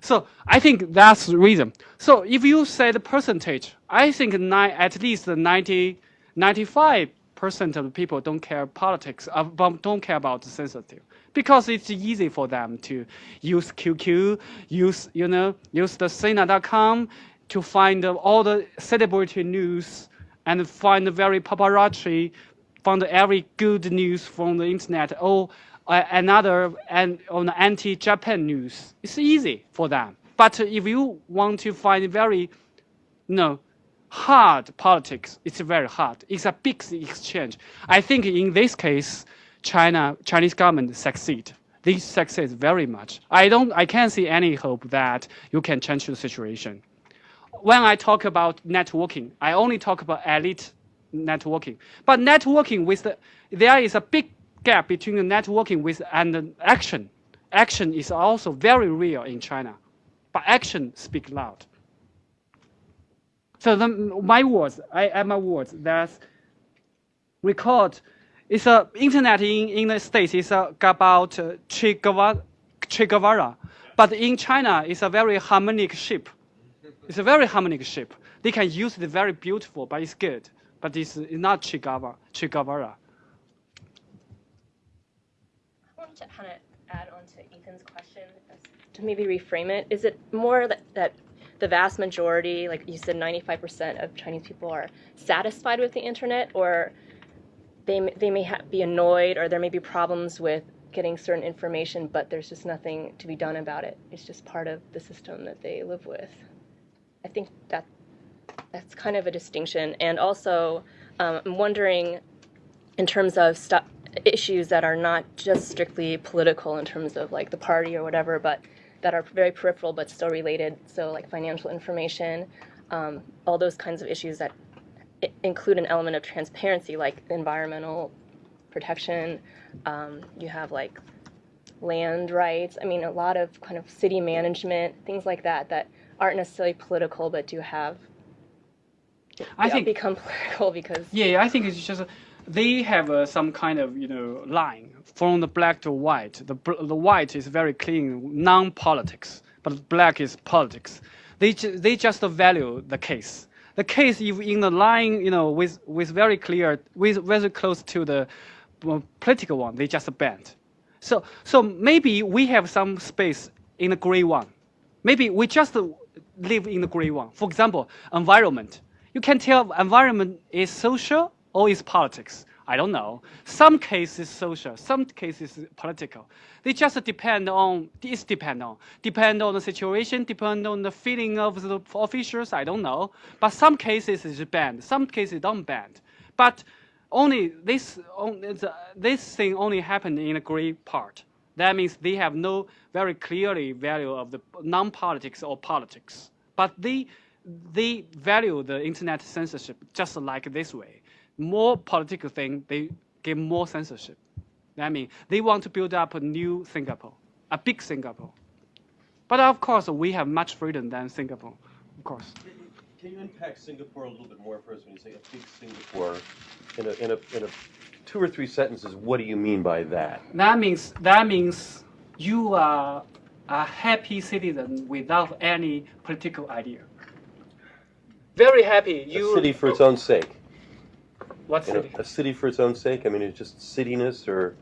So I think that's the reason. So if you say the percentage, I think ni- at least 90, 95 percent of people don't care politics, uh, don't care about the sensitive, because it's easy for them to use QQ, use you know, use the Sina.com to find all the celebrity news and find the very paparazzi, find every good news from the internet or uh, another and on anti-Japan news. It's easy for them. But if you want to find very, you know, hard politics, it's very hard. It's a big exchange. I think in this case, China Chinese government succeed. They succeed very much. I don't. I can't see any hope that you can change the situation when I talk about networking, I only talk about elite networking. But networking with the, there is a big gap between the networking with and the action. Action is also very real in China, but action speak loud. So the, my words, I add my words. That's record. It's a internet in, in the states is about uh, Che Guevara, che Guevara, but in China it's a very harmonic ship. It's a very harmonic shape. They can use it very beautiful, but it's good. But it's, it's not Che Guevara. Che Guevara. I wanted to kind of add on to Ethan's question to maybe reframe it. Is it more that, that the vast majority, like you said, 95% of Chinese people are satisfied with the internet, or they, they may be annoyed, or there may be problems with getting certain information, but there's just nothing to be done about it. It's just part of the system that they live with. I think that that's kind of a distinction. And also, um, I'm wondering, in terms of issues that are not just strictly political in terms of like the party or whatever, but that are very peripheral but still related. So, like financial information, um, all those kinds of issues that i- include an element of transparency, like environmental protection. Um, you have like land rights. I mean, a lot of kind of city management, things like that, that aren't necessarily political but do have I think become political because Yeah, I think it's just they have uh, some kind of you know line from the black to white. The the white is very clean, non-politics, but black is politics. They ju- they just value the case. The case if in the line you know with with very clear with very close to the uh, political one, they just banned. So so maybe we have some space in the gray one. Maybe we just live in the gray one. For example, environment. You can tell environment is social or is politics. I don't know. Some cases social, some cases political. They just depend on. It's depend on. Depend on the situation. Depend on the feeling of the officials. I don't know. But some cases is banned. Some cases don't banned. But only this on- uh, this thing only happened in the gray part. That means they have no very clearly value of the non-politics or politics. But they they value the internet censorship just like this way. More political thing, they get more censorship. I mean, they want to build up a new Singapore, a big Singapore. But of course, we have much freedom than Singapore, of course. Can you unpack Singapore a little bit more for us when you say a big Singapore? In a, in a, in a two or three sentences, what do you mean by that? That means that means you are a happy citizen without any political idea. Very happy. You a city for its own sake. what You know, city? a city for its own sake. I mean, it's just cityness, or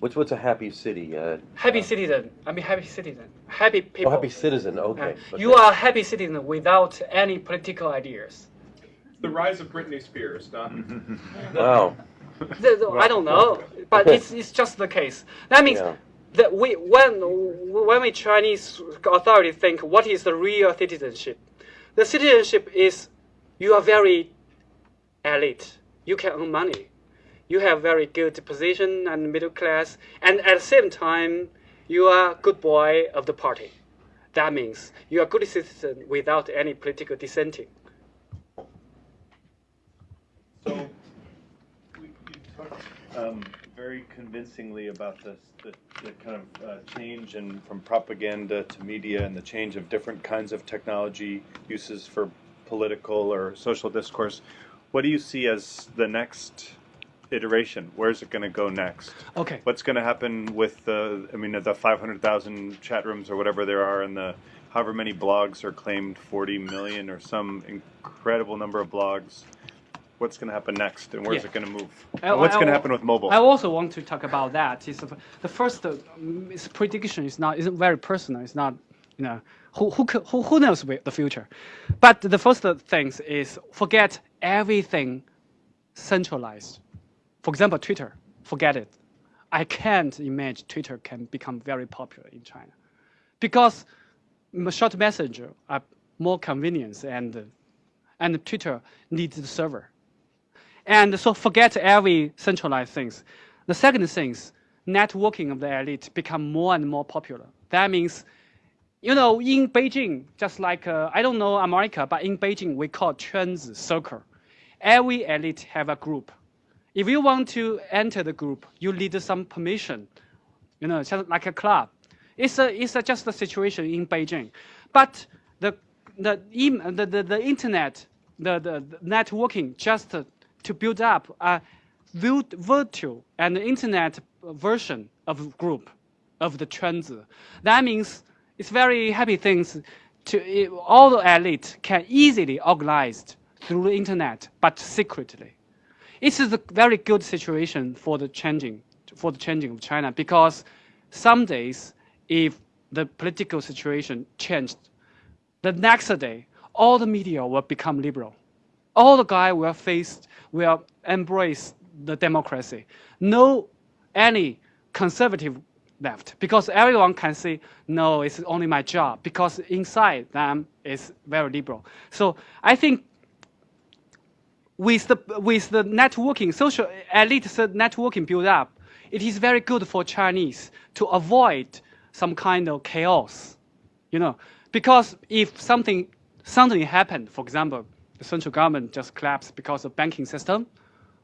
what's what's a happy city? Uh, Happy citizen. I mean happy citizen. Happy people. oh, happy citizen. Okay. Uh, You are a happy citizen without any political ideas. The rise of Britney Spears, not. Wow. The- the- I don't know, but it's, it's just the case. That means Yeah. that we when when we Chinese authority think what is the real citizenship, the citizenship is you are very elite. You can earn money. you have very good position and middle class, and at the same time, you are good boy of the party. That means you are good citizen without any political dissenting. So, um, very convincingly about this, the, the kind of uh, change in from propaganda to media and the change of different kinds of technology uses for political or social discourse. What do you see as the next iteration? Where's it going to go next? Okay. What's going to happen with the, I mean, the 500,000 chat rooms or whatever there are and the however many blogs are claimed 40 million or some incredible number of blogs? What's going to happen next and where's Yeah. it going to move? I- And what's going to happen with mobile? I also want to talk about that. Is the- the first uh, mm, prediction is not isn't very personal. It's not you know who who who, who knows the future, but the first things is forget everything centralized. For example, Twitter. Forget it. I can't imagine Twitter can become very popular in China, because short messenger are more convenience and and Twitter needs the server. And so forget every centralized things. The second thing networking of the elite become more and more popular. That means, you know, in Beijing, just like, uh, I don't know America, but in Beijing, we call 圈子 circle. Every elite have a group. If you want to enter the group, you need some permission, you know, just like a club. It's, a, it's a, just a situation in Beijing. But the, the, the, the, the internet, the, the, the networking just to build up a virtual and internet version of group of the 圈子. That means it's very happy things to all the elite can easily organized through the internet, but secretly. It is a very good situation for the changing for the changing of China because some days if the political situation changed, the next day all the media will become liberal. All the guy will face will embrace the democracy. No any conservative left because everyone can say no, it's only my job because inside them is very liberal. So I think with the with the networking, social elite networking build up, it is very good for Chinese to avoid some kind of chaos, you know, because if something something happened, for example, the central government just collapsed because of banking system,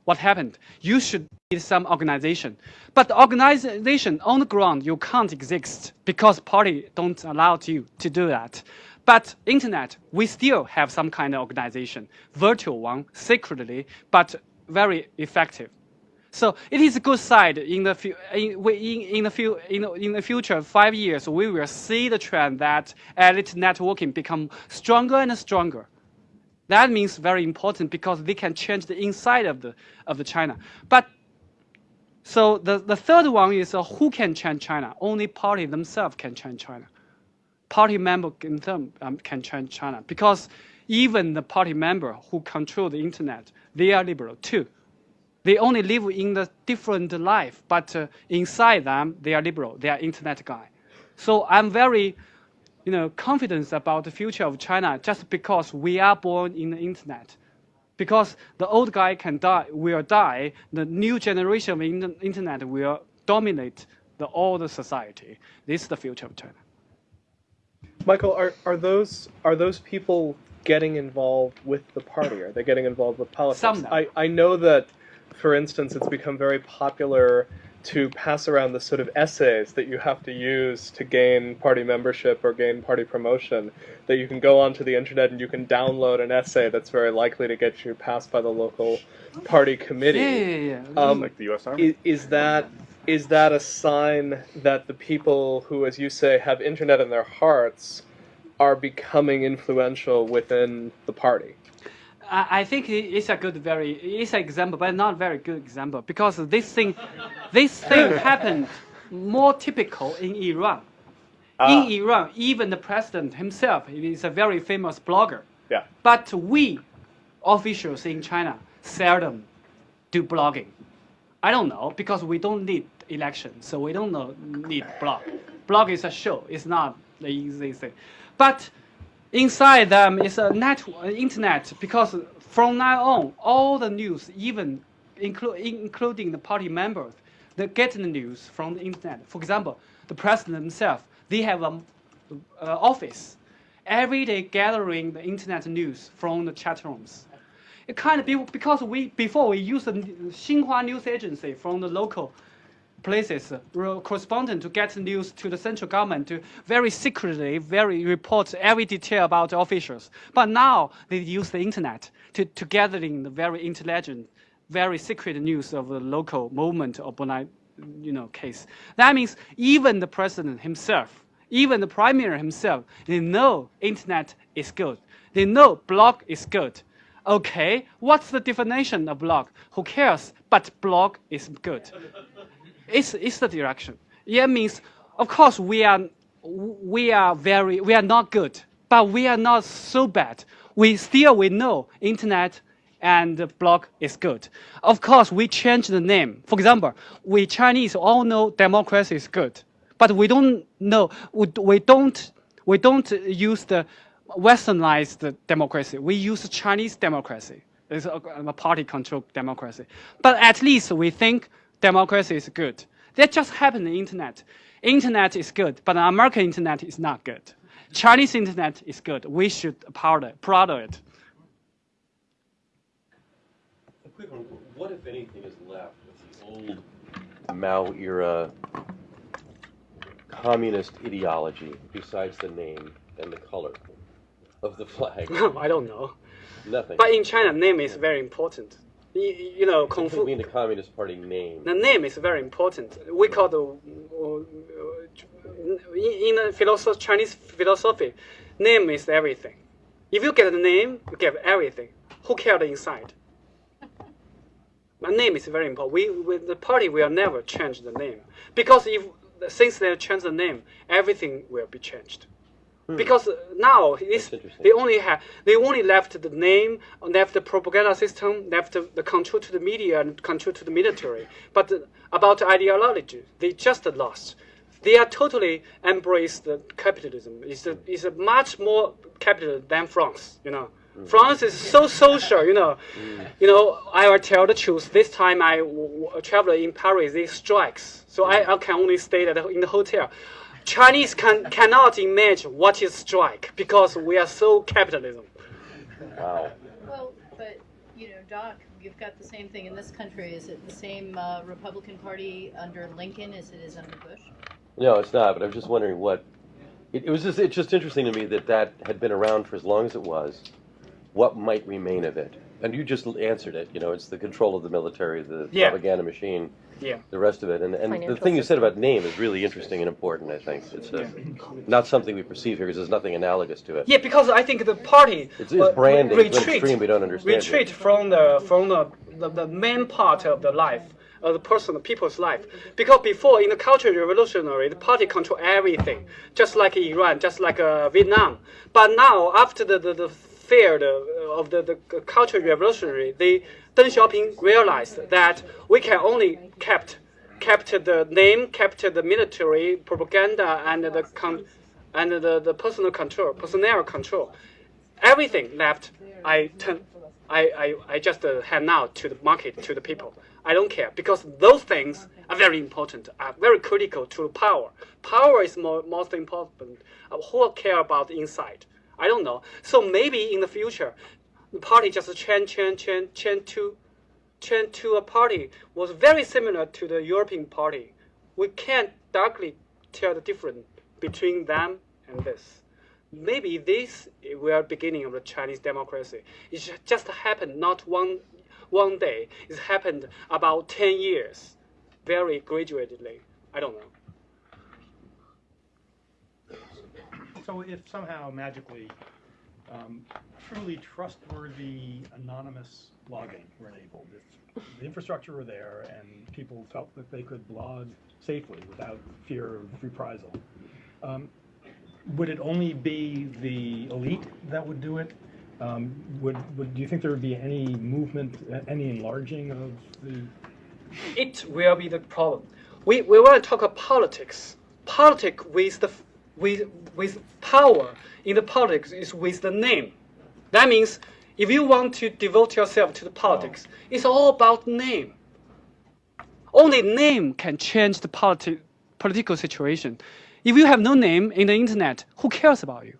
what happened? You should need some organization, but the organization on the ground you can't exist because party don't allow you to do that. But internet, we still have some kind of organization, virtual one, secretly, but very effective. So it is a good side in the in, in, in the in, in the future five years we will see the trend that elite networking become stronger and stronger. That means very important because they can change the inside of the of the China. But so the, the third one is uh, who can change China? Only party themselves can change China. Party member in them um, can change China because even the party member who control the internet, they are liberal too. They only live in the different life, but uh, inside them they are liberal. They are internet guy. So I'm very, you know, confidence about the future of China just because we are born in the internet. Because the old guy can die, will die. The new generation of in- internet will dominate the all the society. This is the future of China. Michael, are, are those are those people getting involved with the party? Are they getting involved with politics? Some. I, I know that, for instance, it's become very popular to pass around the sort of essays that you have to use to gain party membership or gain party promotion. That you can go onto the internet and you can download an essay that's very likely to get you passed by the local party committee. Yeah, yeah, yeah. Um, like the U.S. Army? is, is that is that a sign that the people who, as you say, have internet in their hearts, are becoming influential within the party? I I think it's a good, very, it's an example, but not very good example because this thing, this thing happened more typical in Iran. Ah. In Iran, even the president himself is a very famous blogger. Yeah. But we, officials in China, seldom do blogging. I don't know because we don't need election, so we don't know, need blog. Blog is a show. It's not the easy thing. But inside them is a net, uh, internet because from now on, all the news, even inclu- including the party members, they get the news from the internet. For example, the president himself, they have an uh, office every day gathering the internet news from the chat rooms. It kind of be, because we before we use the Xinhua news agency from the local places, correspondent to get news to the central government to very secretly, very report every detail about the officials. But now they use the internet to, to gathering the very intelligent, very secret news of the local movement or you know, case. That means even the president himself, even the prime minister himself, they know internet is good. They know blog is good. Okay, what's the definition of blog? Who cares? But blog is good it's, it's the direction. It means, of course, we are, we are very, we are not good, but we are not so bad. We still, we know internet and blog is good. Of course, we change the name. For example, we Chinese all know democracy is good, but we don't know, we, we don't, we don't use the westernized democracy. We use Chinese democracy. It's a, a party-controlled democracy. But at least we think democracy is good. That just happened in the internet. Internet is good, but American internet is not good. Chinese internet is good. We should proud it. Proud of it. A quick one. What, if anything, is left of the old Mao era communist ideology besides the name and the color of the flag? I don't know. Nothing. But in China, name is very important. You, you know, Kung Fu. mean the Communist Party name? The name is very important. We call the uh, in, in the philosophy, Chinese philosophy, name is everything. If you get the name, you get everything. Who cares inside? My name is very important. We, with the party will never change the name because if since they change the name, everything will be changed. Hmm. Because now interesting. they only have they only left the name, left the propaganda system, left the, the control to the media and control to the military. But the- about ideology, they just lost. They are totally embraced the capitalism. It's a, it's a much more capital than France. You know, hmm. France is so social. You know, hmm. you know. I will tell the truth. This time I traveled in Paris, they strikes. So I, I can only stay at the, in the hotel. Chinese can cannot imagine what is strike because we are so capitalism. Wow. Well, but, you know, Doc, you've got the same thing in this country. Is it the same uh, Republican Party under Lincoln as it is under Bush? No, it's not. But I was just wondering what. It, it was just it's just interesting to me that that had been around for as long as it was. What might remain of it? And you just answered it. You know, it's the control of the military, the Yeah. propaganda machine, Yeah. the rest of it. And and the Financial thing you said about name is really interesting and important. I think it's uh not something we perceive here because there's nothing analogous to it. Yeah, because I think the party It's, it's uh, branding to an retreat, extreme we don't understand. yet. retreat from the from the, the, the main part of the life of the person, the people's life. Because before in the cultural revolutionary, the party control everything, just like Iran, just like uh, Vietnam. But now after the the, the fair the, of the, the cultural revolutionary, they Deng Xiaoping realized that we can only kept kept the name, kept the military propaganda and the con- and the, the personal control, personnel control everything left, I turn, I, I, I just uh, hand out to the market, to the people. I don't care because those things are very important, are very critical to power. Power is more, most important. Uh, who care about the inside? I don't know. So maybe in the future, the party just change, change, change, change to, change to a party was very similar to the European party. We can't directly tell the difference between them and this maybe this will beginning of the Chinese democracy. It just happened not one one day. It happened about ten years, very gradually. I don't know. So if somehow magically um, truly trustworthy anonymous blogging were enabled, if the infrastructure were there and people felt that they could blog safely without fear of reprisal, um, would it only be the elite that would do it? Um, would, would do you think there would be any movement, any enlarging of the It will be the problem. We, we want to talk about politics. Politics with the with with power in the politics is with the name. That means if you want to devote yourself to the politics, it's all about name. Only name can change the politi- political situation. If you have no name in the internet, who cares about you?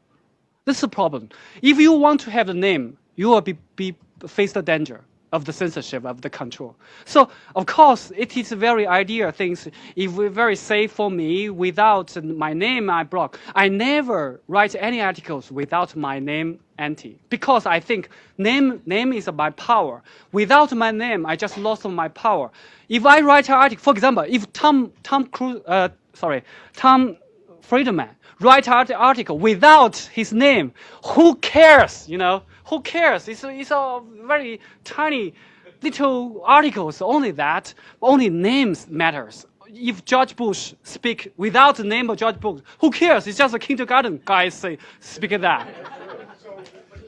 This is the problem. If you want to have a name, you will be, be face the danger of the censorship of the control. So of course it is very ideal things. If very safe for me without my name, I block. I never write any articles without my name anti because I think name name is my power. Without my name, I just lost my power. If I write an article, for example, if Tom Tom Cruise, uh, sorry, Tom Friedman write an article without his name, who cares? You know, who cares? It's a, it's a very tiny little articles, only that, only names matters. If George Bush speak without the name of George Bush, who cares? It's just a kindergarten guy say speak that.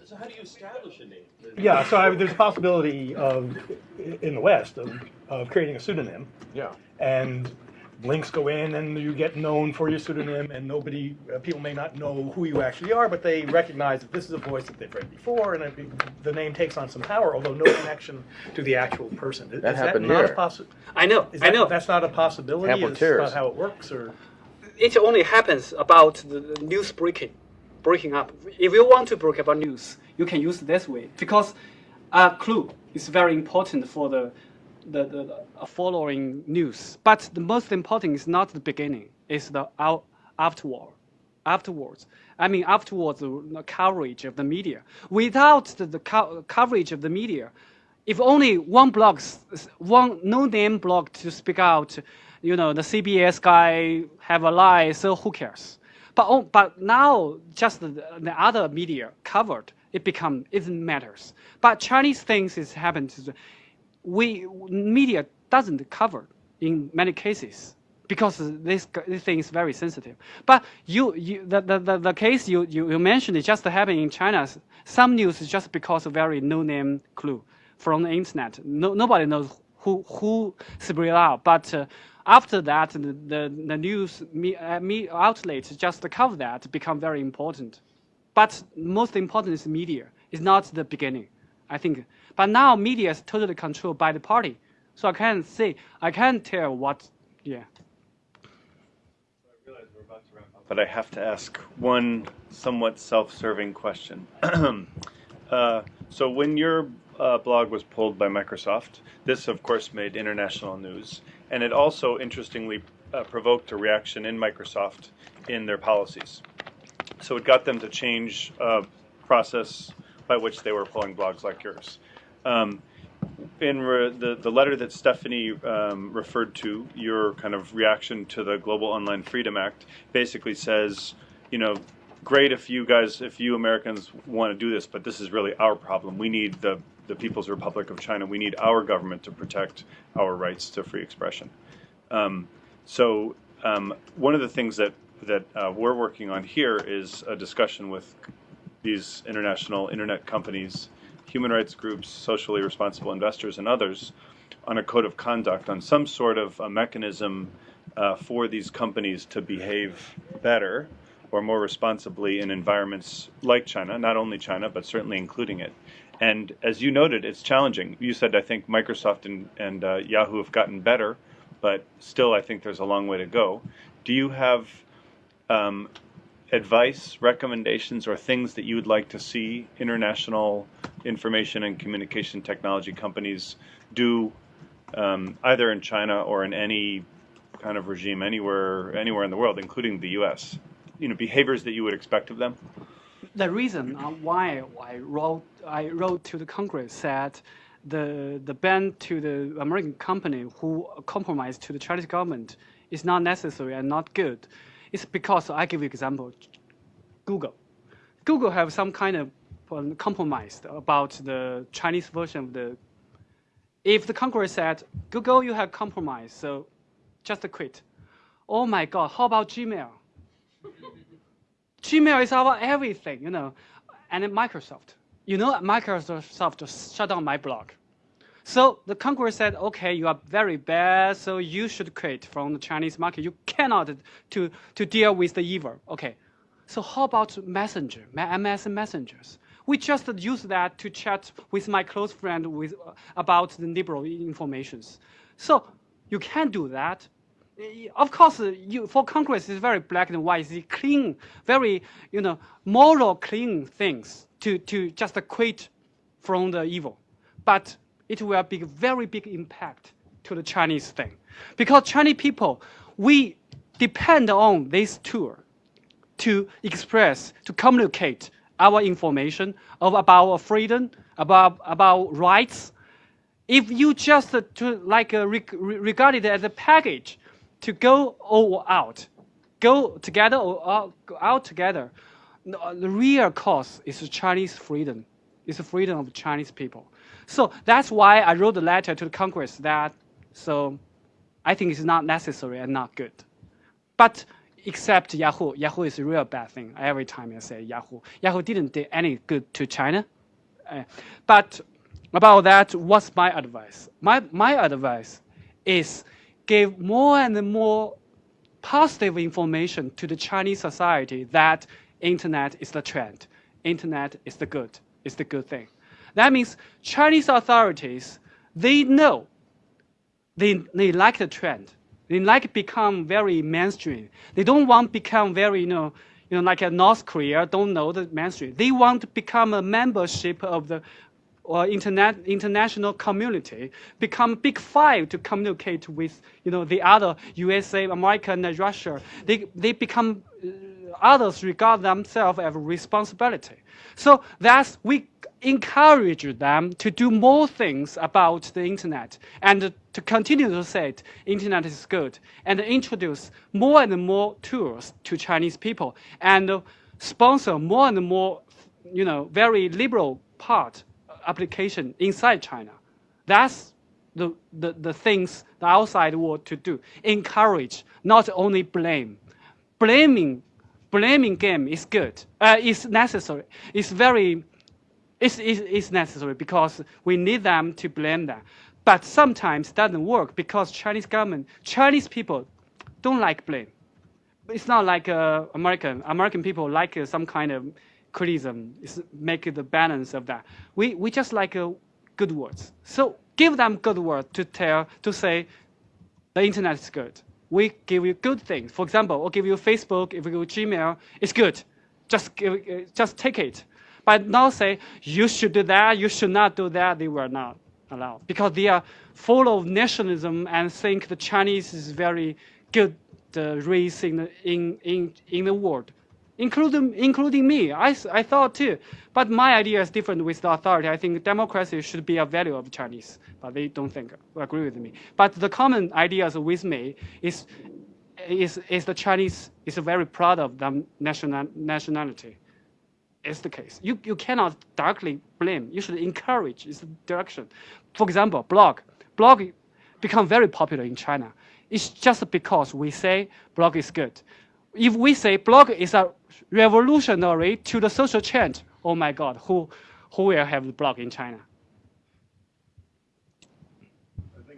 So how do you establish a name? Yeah, so I, there's a possibility of, in the West, of, of creating a pseudonym. Yeah. And links go in and you get known for your pseudonym and nobody, uh, people may not know who you actually are, but they recognize that this is a voice that they've read before and it, the name takes on some power, although no connection to the actual person. Is That happened not here. A possi- I know, is I know. That's not a possibility? Ample Is not how it works or? it only happens about the the news breaking, breaking up. If you want to break up a news, you can use this way because a clue is very important for the the, the, following news. But the most important is not the beginning; it's the out, afterward. Afterwards, I mean afterwards the, coverage of the media. Without the, the co- coverage of the media, if only one blog, one no-name blog to speak out, you know, the CBS guy have a lie, so who cares? But oh, but now just the, the other media covered, it become it matters. But Chinese things is happened. We media doesn't cover in many cases because this, this thing is very sensitive. But you, you the, the, the, case you, you, you mentioned is just happening in China. Some news is just because of very no-name clue from the internet. No, nobody knows who who out. But uh, after that, the, the, the news me, uh, me outlets just cover that become very important. But most important is media. It's not the beginning, I think. But now media is totally controlled by the party, so I can't say I can't tell what. Yeah. but I have to ask one somewhat self-serving question. uh, so when your uh, blog was pulled by Microsoft, this of course made international news, and it also interestingly uh, provoked a reaction in Microsoft in their policies. So it got them to change uh, process by which they were pulling blogs like yours. Um, in re- the the letter that Stephanie um, referred to, your kind of reaction to the Global Online Freedom Act basically says, you know, great if you guys, if you Americans want to do this, but this is really our problem. We need the the People's Republic of China. We need our government to protect our rights to free expression. Um, so um, one of the things that that uh, we're working on here is a discussion with these international internet companies, human rights groups, socially responsible investors, and others on a code of conduct, on some sort of a mechanism uh, for these companies to behave better or more responsibly in environments like China, not only China, but certainly including it. And as you noted, it's challenging. You said, I think Microsoft and, and uh, Yahoo have gotten better, but still, I think there's a long way to go. Do you have um, advice, recommendations, or things that you would like to see international information and communication technology companies do, um, either in China or in any kind of regime anywhere anywhere in the world, including the U.S. You know, behaviors that you would expect of them. the reason uh, why I wrote I wrote to the Congress said the the ban to the American company who compromised to the Chinese government is not necessary and not good. It's because I give you example, Google. Google have some kind of compromise about the Chinese version of the. If the Congress said Google, you have compromised, so just quit. Oh my God! How about Gmail? Gmail is our everything, you know, and Microsoft. You know, Microsoft shut down my blog. So the Congress said, okay, you are very bad, so you should quit from the Chinese market. You cannot to, to deal with the evil. Okay. So how about Messenger, MS Messengers? We just use that to chat with my close friend with uh, about the liberal informations. So you can do that. Eh, Of course, you, for Congress, it's very black and white. It's clean, very you know moral clean things to to just quit from the evil. But it will be very big impact to the Chinese thing, because Chinese people we depend on this tool to express, to communicate our information of about our freedom, about about rights. If you just uh, to like uh, reg- re- regard it as a package to go or out, go together or go out together, the real cause is Chinese freedom. It's the freedom of Chinese people. So that's why I wrote a letter to the Congress that so I think it's not necessary and not good. But except Yahoo, Yahoo is a real bad thing. Every time I say Yahoo, Yahoo didn't do any good to China. Uh, but about that, what's my advice? My my advice is give more and more positive information to the Chinese society that internet is the trend, internet is the good, is the good thing. That means Chinese authorities they know they, they like the trend. They like become very mainstream. They don't want become very, you know, you know, like a North Korea, don't know the mainstream. They want to become a membership of the or internet international community, become big five to communicate with, you know, the other USA, America, and Russia. They, they become uh, others regard themselves as responsibility. So that's we encourage them to do more things about the internet and to continue to say internet is good and introduce more and more tools to Chinese people and sponsor more and more, you know, very liberal part application inside China. That's the, the, the things the outside world to do. Encourage, not only blame. Blaming, blaming game is good. Uh, is necessary. It's very, it's, it's, it's necessary because we need them to blame them. But sometimes it doesn't work because Chinese government, Chinese people don't like blame. It's not like uh, American. American people like uh, some kind of criticism. It's make the balance of that. We, we just like uh, good words. So give them good words to tell, to say the internet is good. We give you good things. For example, we'll give you Facebook, if give you Gmail, it's good. Just, give, uh, just take it. But now say, you should do that, you should not do that, they were not allowed. Because they are full of nationalism and think the Chinese is very good uh, race in the, in, in, in the world including including me. I, I thought too, but my idea is different with the authority. I think democracy should be a value of Chinese, but they don't think agree with me. But the common ideas with me is is is the Chinese is very proud of them national nationality. It's the case. You you cannot directly blame. You should encourage its direction. For example, blog blog become very popular in China. It's just because we say blog is good. If we say blog is a revolutionary to the social change. Oh my God, who, who will have the blog in China?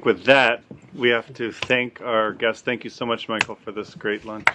With that, we have to thank our guests. Thank you so much, Michael, for this great lunch.